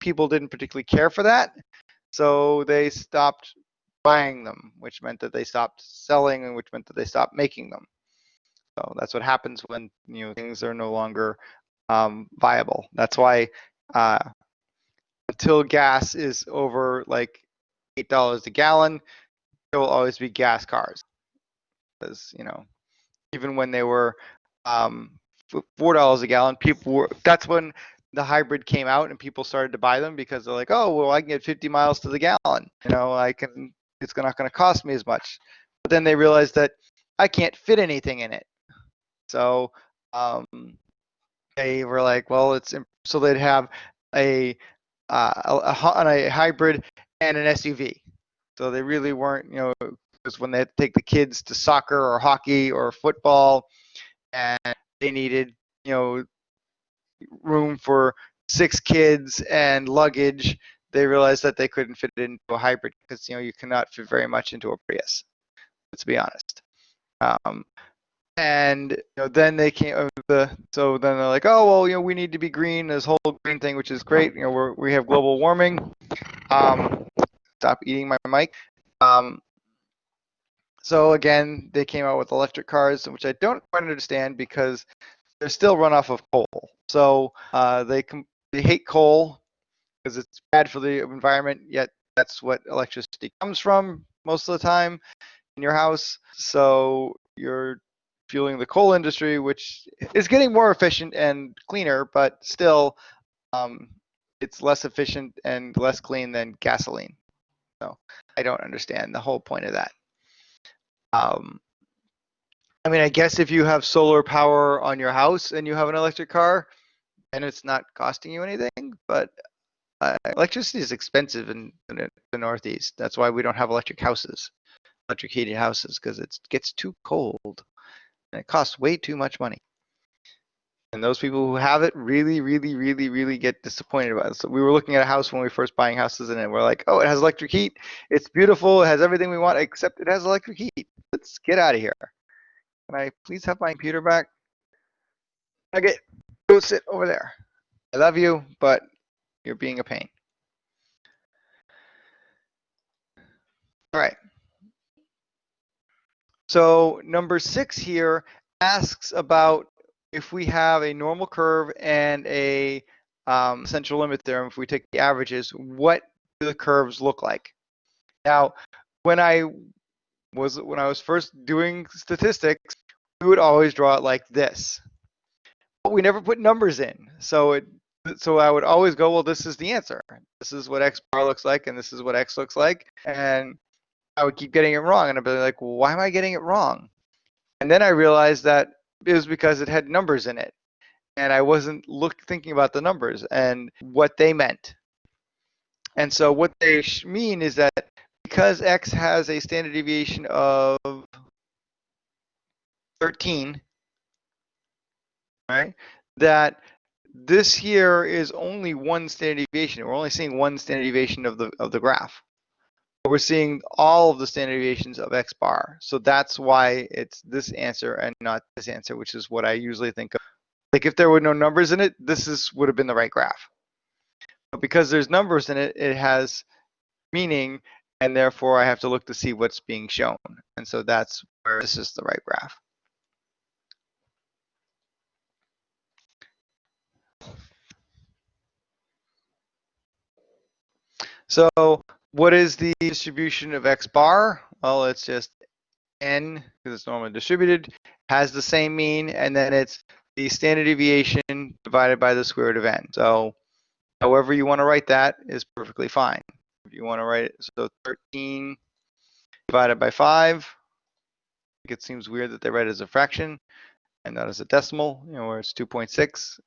people didn't particularly care for that. So they stopped buying them, which meant that they stopped selling and which meant that they stopped making them. So that's what happens when you know things are no longer um, viable. That's why uh, until gas is over like eight dollars a gallon, there will always be gas cars. Because you know, even when they were um, four dollars a gallon, people were. That's when the hybrid came out and people started to buy them because they're like, oh well, I can get 50 miles to the gallon. You know, I can. It's not going to cost me as much. But then they realized that I can't fit anything in it. So um, they were like, well, it's so they'd have a uh, a, a, hybrid and an SUV. So they really weren't, you know, because when they had to take the kids to soccer or hockey or football, and they needed, you know, room for six kids and luggage, they realized that they couldn't fit it into a hybrid because you know you cannot fit very much into a Prius. Let's be honest. Um, and you know, then they came uh, the so then they're like, oh well, you know, we need to be green. This whole green thing, which is great. You know, we're, we have global warming. Um, stop eating my mic. Um, so again, they came out with electric cars, which I don't quite understand because they're still run off of coal. So uh, they com- they hate coal because it's bad for the environment. Yet that's what electricity comes from most of the time in your house. So you're fueling the coal industry, which is getting more efficient and cleaner, but still, um, it's less efficient and less clean than gasoline. So I don't understand the whole point of that. Um, I mean, I guess if you have solar power on your house and you have an electric car, and it's not costing you anything, but uh, electricity is expensive in, in the Northeast. That's why we don't have electric houses, electric heated houses, because it gets too cold and it costs way too much money. And those people who have it really, really, really, really get disappointed about it. So we were looking at a house when we were first buying houses, and we're like, "Oh, it has electric heat. It's beautiful. It has everything we want, except it has electric heat. Let's get out of here." Can I please have my computer back? Okay, go sit over there. I love you, but you're being a pain. All right. So number six here asks about if we have a normal curve and a um, central limit theorem, if we take the averages, what do the curves look like? Now, when I was when I was first doing statistics, we would always draw it like this. But we never put numbers in. So it so I would always go, well, this is the answer. This is what x bar looks like, and this is what x looks like. And I would keep getting it wrong. And I'd be like, well, why am I getting it wrong? And then I realized that it was because it had numbers in it. And I wasn't look thinking about the numbers and what they meant. And so what they mean is that because x has a standard deviation of 13, right, that this here is only one standard deviation. We're only seeing one standard deviation of the of the graph. But we're seeing all of the standard deviations of x bar. So that's why it's this answer and not this answer, which is what I usually think of. Like if there were no numbers in it, this is would have been the right graph. But because there's numbers in it, it has meaning, and therefore I have to look to see what's being shown. And so that's where this is the right graph. So what is the distribution of x bar? Well, it's just n, because it's normally distributed, has the same mean, and then it's the standard deviation divided by the square root of n. So however you want to write that is perfectly fine. If you want to write it, so 13 divided by 5, it seems weird that they write it as a fraction and not as a decimal, you know, where it's 2.6.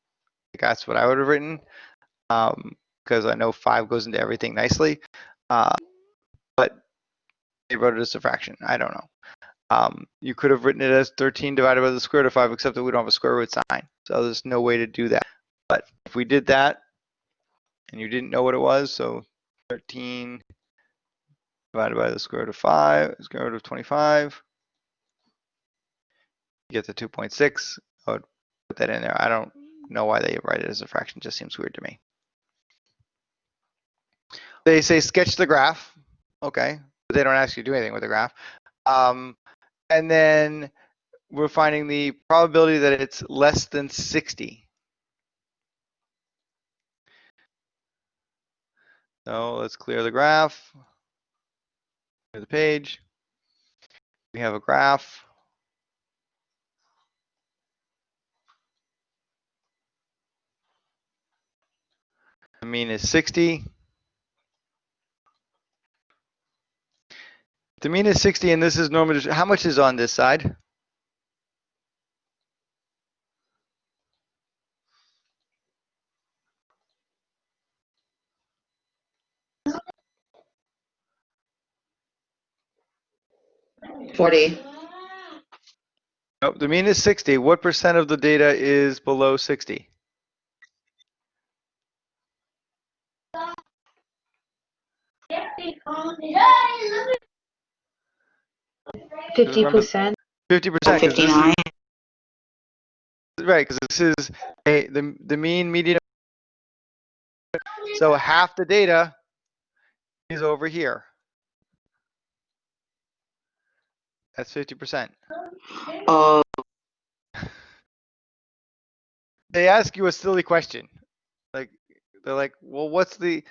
That's what I would have written. Um, because I know 5 goes into everything nicely. Uh, but they wrote it as a fraction. I don't know. Um, you could have written it as 13 divided by the square root of 5, except that we don't have a square root sign. So there's no way to do that. But if we did that, and you didn't know what it was, so 13 divided by the square root of 5, square root of 25, you get the 2.6. I would put that in there. I don't know why they write it as a fraction. It just seems weird to me. they say sketch the graph. Okay, but they don't ask you to do anything with the graph. Um, and then we're finding the probability that it's less than 60. So let's clear the graph. Clear the page. We have a graph. The mean is 60. The mean is 60 and this is normal. How much is on this side? Forty. Nope, the mean is 60. What percent of the data is below 60? Fifty percent. Fifty percent. Fifty-nine. Right, because this is a, the, the mean median. So half the data is over here. That's 50%. Oh, They ask you a silly question. Like, they're like, well, what's the,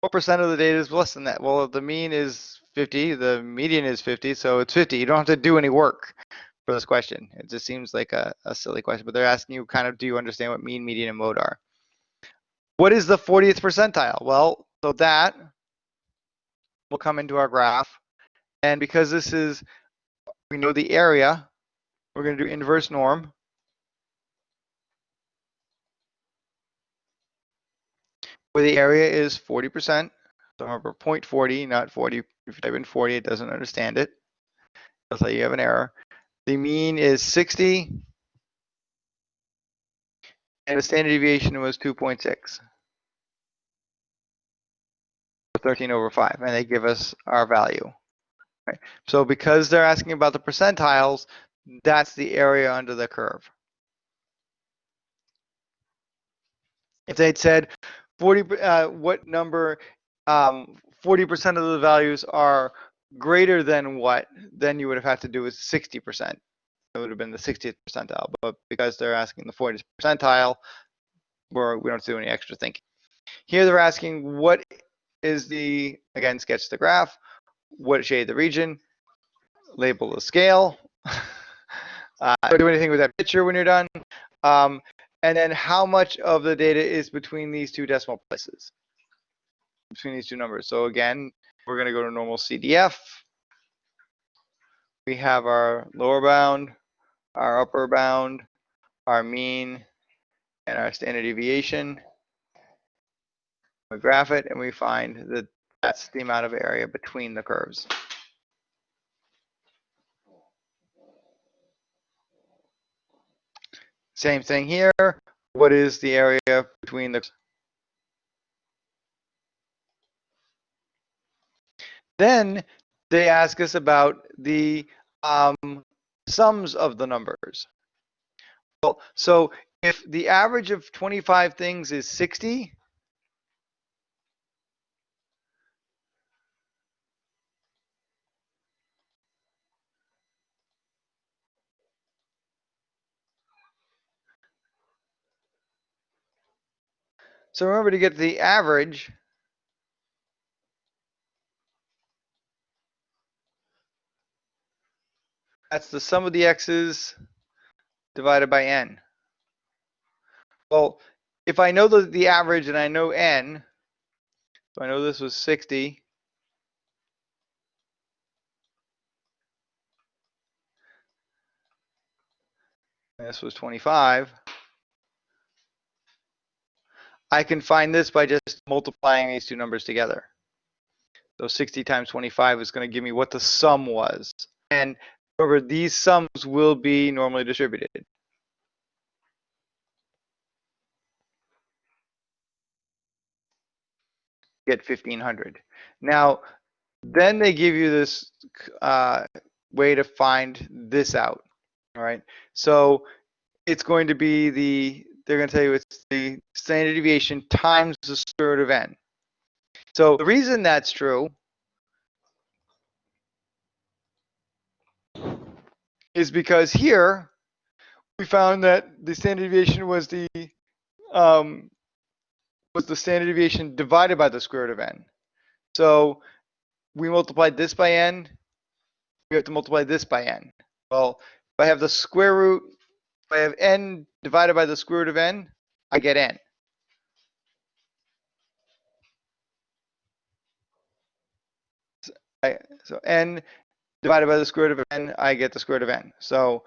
what percent of the data is less than that? Well, the mean is 50, the median is 50, so it's 50. You don't have to do any work for this question. It just seems like a, a silly question, but they're asking you kind of, do you understand what mean, median, and mode are? What is the 40th percentile? Well, so that will come into our graph. And because this is, we know the area, we're going to do inverse norm. Where the area is 40%. So remember 0.40, not 40. If you type in 40, it doesn't understand it. It'll tell you have an error. The mean is 60. And the standard deviation was 2.6. Or 13 over 5. And they give us our value. Right. So because they're asking about the percentiles, that's the area under the curve. If they'd said 40, uh, what number, um, 40% of the values are greater than what, then you would have had to do is 60%. It would have been the 60th percentile, but because they're asking the 40th percentile, we're, we don't do any extra thinking. Here they're asking what is the, again, sketch the graph, what shade the region, label the scale. uh, do anything with that picture when you're done. Um, and then how much of the data is between these two decimal places, between these two numbers. So again, we're going to go to normal CDF. We have our lower bound, our upper bound, our mean, and our standard deviation. We graph it and we find that that's the amount of area between the curves. Same thing here. What is the area between the Then they ask us about the um, sums of the numbers. Well, so if the average of 25 things is 60, so remember to get the average, that's the sum of the x's divided by n. Well, if I know the, the average and I know n, I know this was 60. and This was 25. I can find this by just multiplying these two numbers together. So 60 times 25 is going to give me what the sum was. And remember, these sums will be normally distributed. Get 1500. Now, then they give you this uh, way to find this out. All right. So it's going to be the, they're going to tell you it's the standard deviation times the square root of n. So the reason that's true is because here we found that the standard deviation was the um, was the standard deviation divided by the square root of n. So we multiplied this by n, we have to multiply this by n. Well, if I have the square root, I have n divided by the square root of n, I get n. So n divided by the square root of n, I get the square root of n. So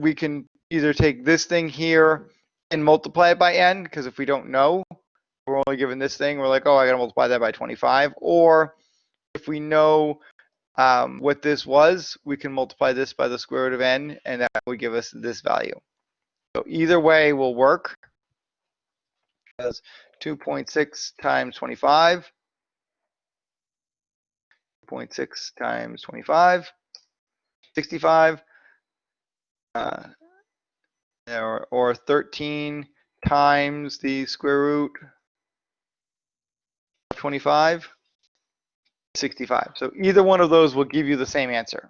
we can either take this thing here and multiply it by n, because if we don't know, we're only given this thing, we're like, oh, I gotta multiply that by 25. Or if we know um, what this was, we can multiply this by the square root of n, and that would give us this value. So either way will work. Because 2.6 times 25, 2.6 times 25, 65, uh, or, or 13 times the square root of 25, 65. So either one of those will give you the same answer.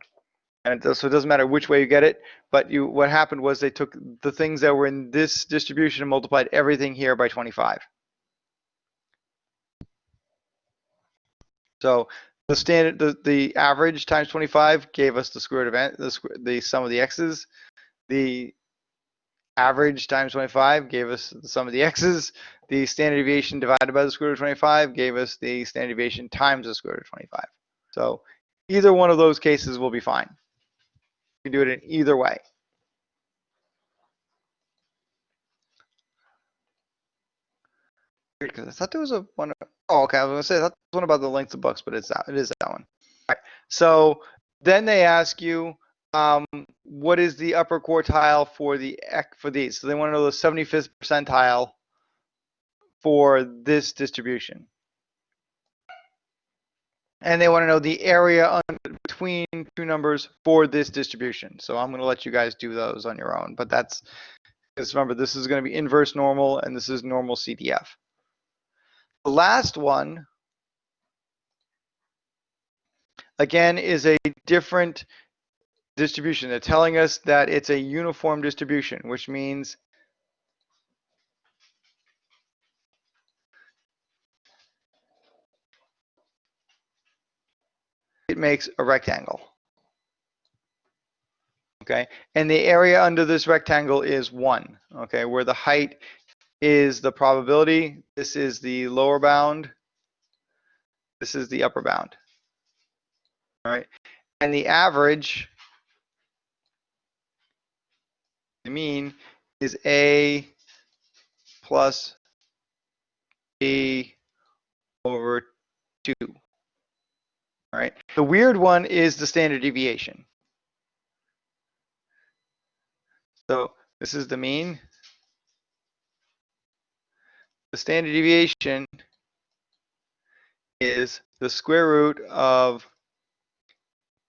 And it does, so it doesn't matter which way you get it, but you what happened was they took the things that were in this distribution and multiplied everything here by 25. So the standard, the, the average times 25 gave us the square root of n, the, the sum of the x's. The average times 25 gave us the sum of the x's. The standard deviation divided by the square root of 25 gave us the standard deviation times the square root of 25. So either one of those cases will be fine. You can do it in either way. Because I thought there was a one. Oh, okay. I was gonna say that's one about the length of books, but it's that. It is that one. All right. So then they ask you, um, what is the upper quartile for the for these? So they want to know the 75th percentile for this distribution. And they want to know the area between two numbers for this distribution. So I'm going to let you guys do those on your own. But that's, because remember, this is going to be inverse normal and this is normal CDF. The last one, again, is a different distribution. They're telling us that it's a uniform distribution, which means it makes a rectangle. Okay, and the area under this rectangle is one, okay, where the height is the probability. This is the lower bound. This is the upper bound. All right, and the average, the mean, is A plus B over 2. All right. The weird one is the standard deviation. So this is the mean. The standard deviation is the square root of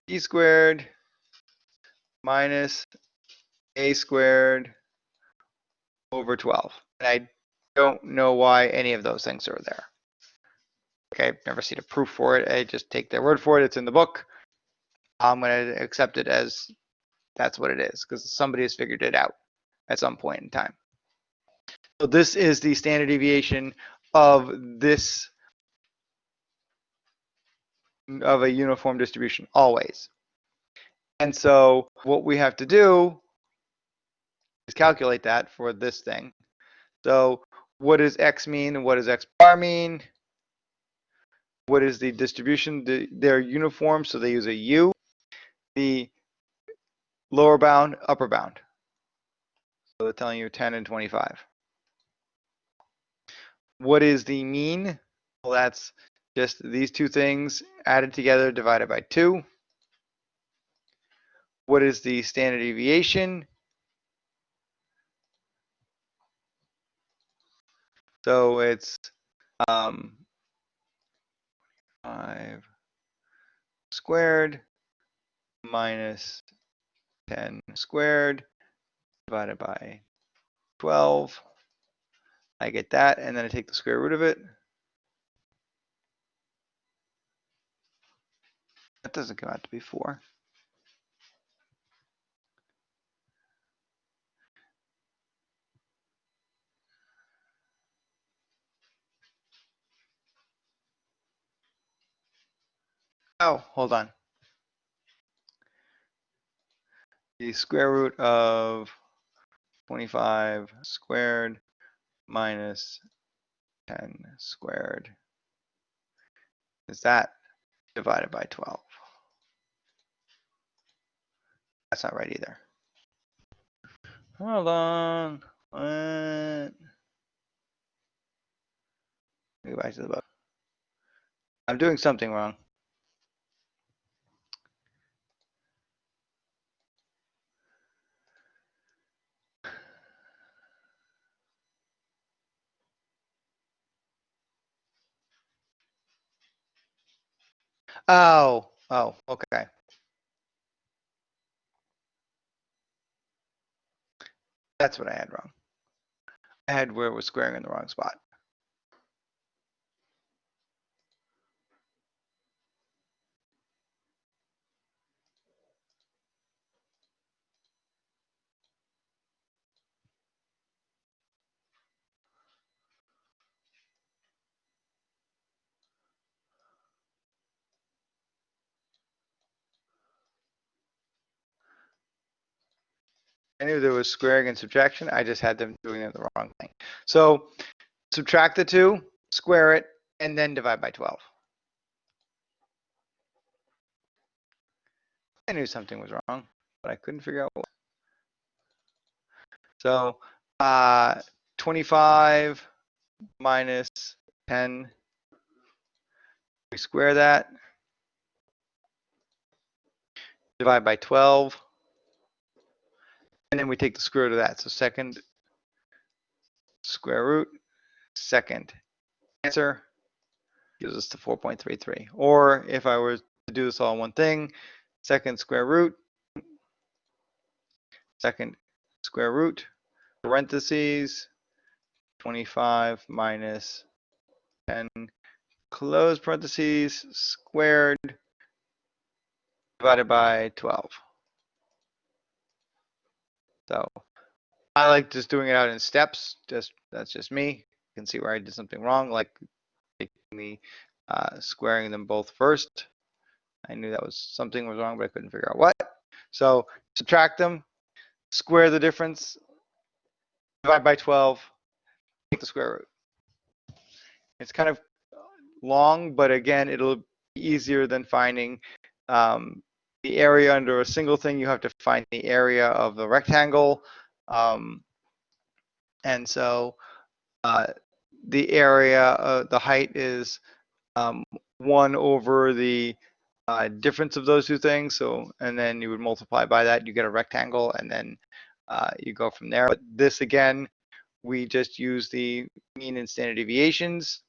b squared minus a squared over 12. And I don't know why any of those things are there. Okay, I've never seen a proof for it. I just take their word for it. It's in the book. I'm going to accept it as that's what it is because somebody has figured it out at some point in time. So this is the standard deviation of this of a uniform distribution always. And so what we have to do is calculate that for this thing. So what does x mean what does x bar mean? What is the distribution? They're uniform, so they use a u. The lower bound, upper bound. So they're telling you 10 and 25. What is the mean? Well, that's just these two things added together divided by 2. What is the standard deviation? So it's um, 5 squared minus 10 squared divided by 12. I get that, and then I take the square root of it. That doesn't come out to be 4. Oh, hold on. The square root of 25 squared minus 10 squared. Is that divided by 12? That's not right either. Hold on. What? Go back to the book. I'm doing something wrong. Oh, oh, okay. That's what I had wrong. I had where it was squaring in the wrong spot. I knew there was squaring and subtraction. I just had them doing it the wrong thing. So subtract the two, square it, and then divide by 12. I knew something was wrong, but I couldn't figure out what. So uh, 25 minus 10, we square that. Divide by 12. And then we take the square root of that. So second square root, second answer gives us the 4.33. Or if I were to do this all in one thing, second square root, second square root, parentheses, 25 minus 10, close parentheses, squared, divided by 12. So I like just doing it out in steps. Just that's just me. You can see where I did something wrong, like the uh, squaring them both first. I knew that was something was wrong, but I couldn't figure out what. So subtract them, square the difference, divide by 12, take the square root. It's kind of long, but again, it'll be easier than finding um, the area under a single thing, you have to find the area of the rectangle. Um, and so uh, the area, uh, the height is um, one over the uh, difference of those two things. So, and then you would multiply by that, you get a rectangle, and then uh, you go from there. But this again, we just use the mean and standard deviations.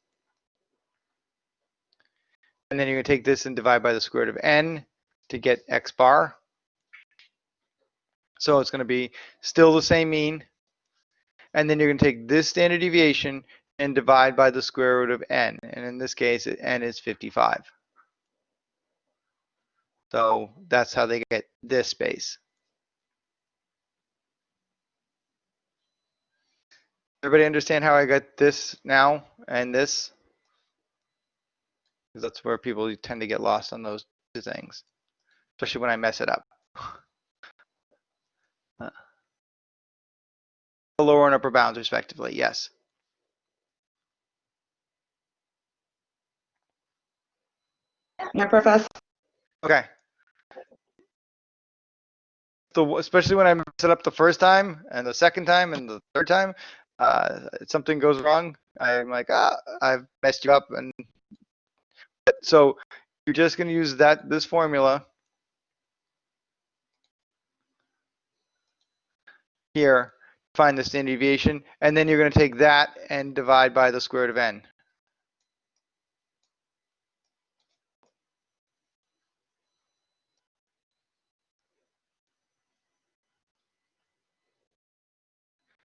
And then you're going to take this and divide by the square root of n to get x bar. So it's going to be still the same mean. And then you're going to take this standard deviation and divide by the square root of n. And in this case, n is 55. So that's how they get this space. Everybody understand how I got this now and this? Because that's where people tend to get lost on those two things especially when I mess it up. Lower and upper bounds respectively, yes. Yeah, Professor. Okay. So especially when I mess it up the first time and the second time and the third time, uh, something goes wrong. I'm like, ah, I've messed you up. And so you're just going to use that this formula here, find the standard deviation, and then you're going to take that and divide by the square root of n.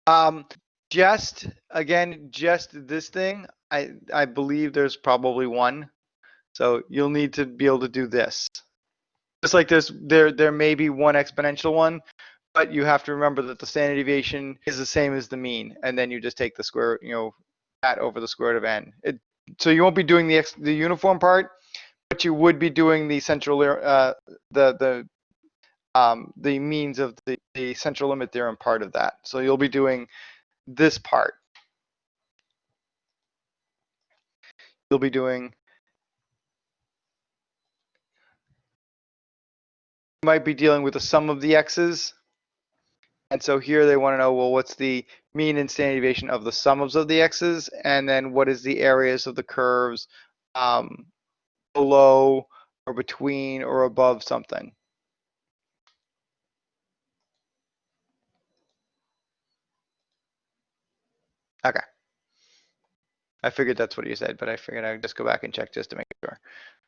Um, just again, just this thing. I I believe there's probably one, so you'll need to be able to do this. just like this, there there may be one exponential one, but you have to remember that the standard deviation is the same as the mean, and then you just take the square, you know, that over the square root of n. It, so you won't be doing the the uniform part, but you would be doing the central uh, the the um, the means of the, the central limit theorem part of that. So you'll be doing this part. You'll be doing you might be dealing with the sum of the x's. And so here they want to know, well, what's the mean and standard deviation of the sums of the x's? And then what is the areas of the curves um, below or between or above something? Okay. I figured that's what you said, but I figured I'd just go back and check just to make sure.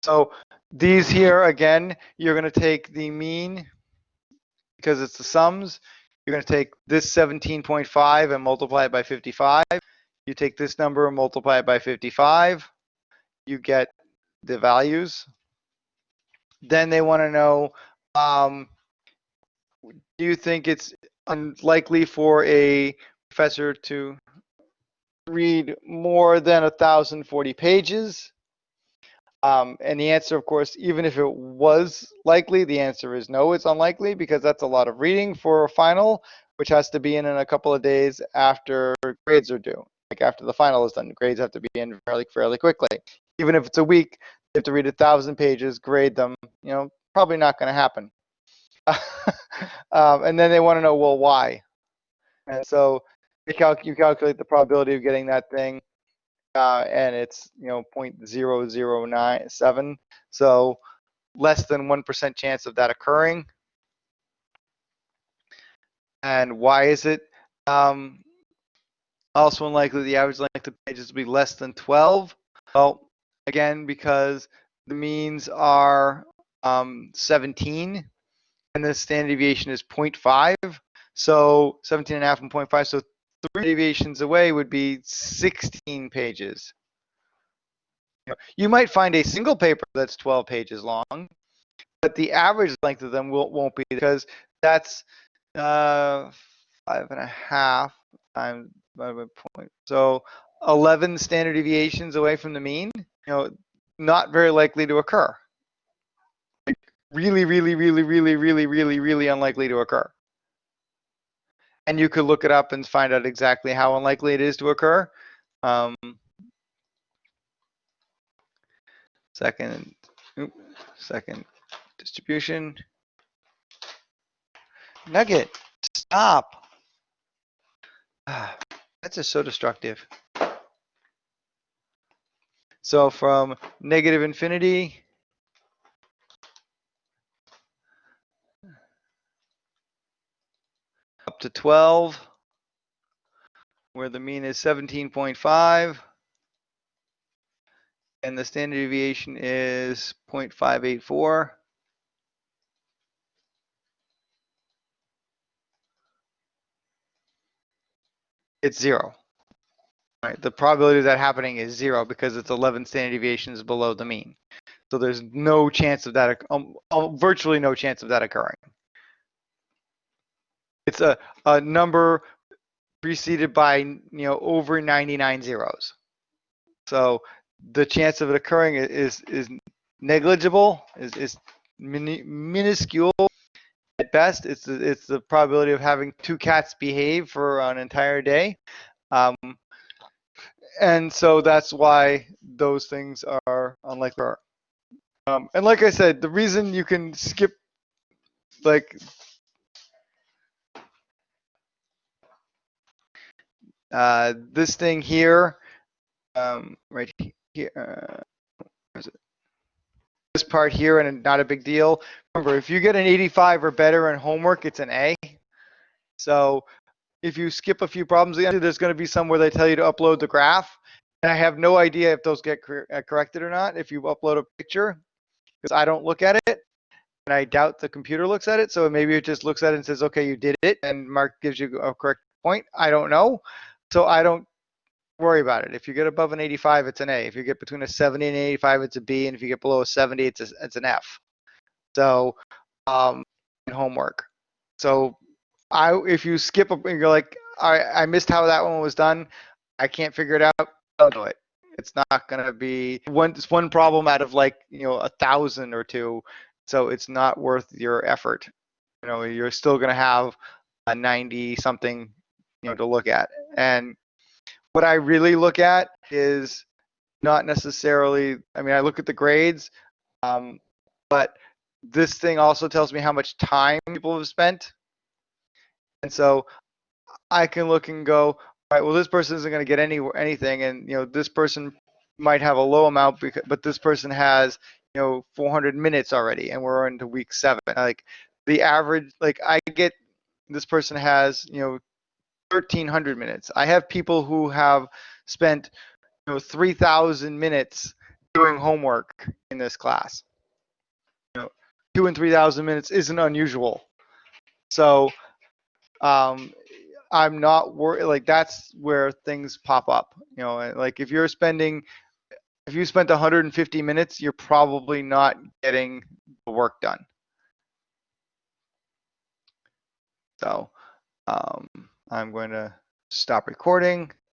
So these here, again, you're going to take the mean because it's the sums. You're going to take this 17.5 and multiply it by 55. You take this number and multiply it by 55. You get the values. Then they want to know, um, do you think it's unlikely for a professor to read more than 1,040 pages? Um, and the answer, of course, even if it was likely, the answer is no, it's unlikely because that's a lot of reading for a final, which has to be in in a couple of days after grades are due. Like after the final is done, grades have to be in fairly, fairly quickly. Even if it's a week, you have to read a thousand pages, grade them. You know, probably not going to happen. um, and then they want to know, well, why? And so calc you calculate the probability of getting that thing, uh, and it's you know 0.0097, so less than one percent chance of that occurring. And why is it um, also unlikely the average length of pages will be less than 12? Well, again, because the means are um, 17 and the standard deviation is 0.5. So 17 and a half and 0.5. So three deviations away would be 16 pages. You might find a single paper that's 12 pages long, but the average length of them will, won't be because that's uh, five and a half times by point. So 11 standard deviations away from the mean, you know, not very likely to occur. Like really, really, really, really, really, really, really unlikely to occur. And you could look it up and find out exactly how unlikely it is to occur. Um, second, oops, second distribution. Nugget, stop. That's just so destructive. So from negative infinity to 12, where the mean is 17.5, and the standard deviation is 0.584. It's zero. Right, the probability of that happening is zero because it's 11 standard deviations below the mean. So there's no chance of that, um, virtually no chance of that occurring. It's a, a number preceded by, you know, over 99 zeros. So the chance of it occurring is, is negligible, is, is minuscule at best. It's, it's the probability of having two cats behave for an entire day. Um, and so that's why those things are unlikely. Um, and like I said, the reason you can skip like uh, this thing here, um, right here, uh? This part here and not a big deal. Remember, if you get an 85 or better in homework, it's an A. So if you skip a few problems, there's going to be some where they tell you to upload the graph. And I have no idea if those get cor uh, corrected or not if you upload a picture, because I don't look at it. And I doubt the computer looks at it. So maybe it just looks at it and says, okay, you did it. And Mark gives you a correct point. I don't know. So I don't worry about it. If you get above an 85, it's an A. If you get between a 70 and 85, it's a B. And if you get below a 70, it's, a, it's an F. So, um, homework. So, I if you skip a, and you're like, I I missed how that one was done. I can't figure it out. I'll do it. It's not gonna be one. It's one problem out of like you know a thousand or two. So it's not worth your effort. You know, you're still gonna have a 90 something you know to look at. And what I really look at is not necessarily. I mean, I look at the grades, um, but this thing also tells me how much time people have spent. And so I can look and go, all right, well, this person isn't going to get any anything, and you know, this person might have a low amount, because, but this person has you know 400 minutes already, and we're into week seven. Like the average, like I get this person has you know 1300 minutes. I have people who have spent you know 3000 minutes doing homework in this class. You know, two and 3000 minutes isn't unusual. So um, I'm not worried. Like that's where things pop up. You know, like if you're spending, if you spent 150 minutes, you're probably not getting the work done. So um, I'm going to stop recording.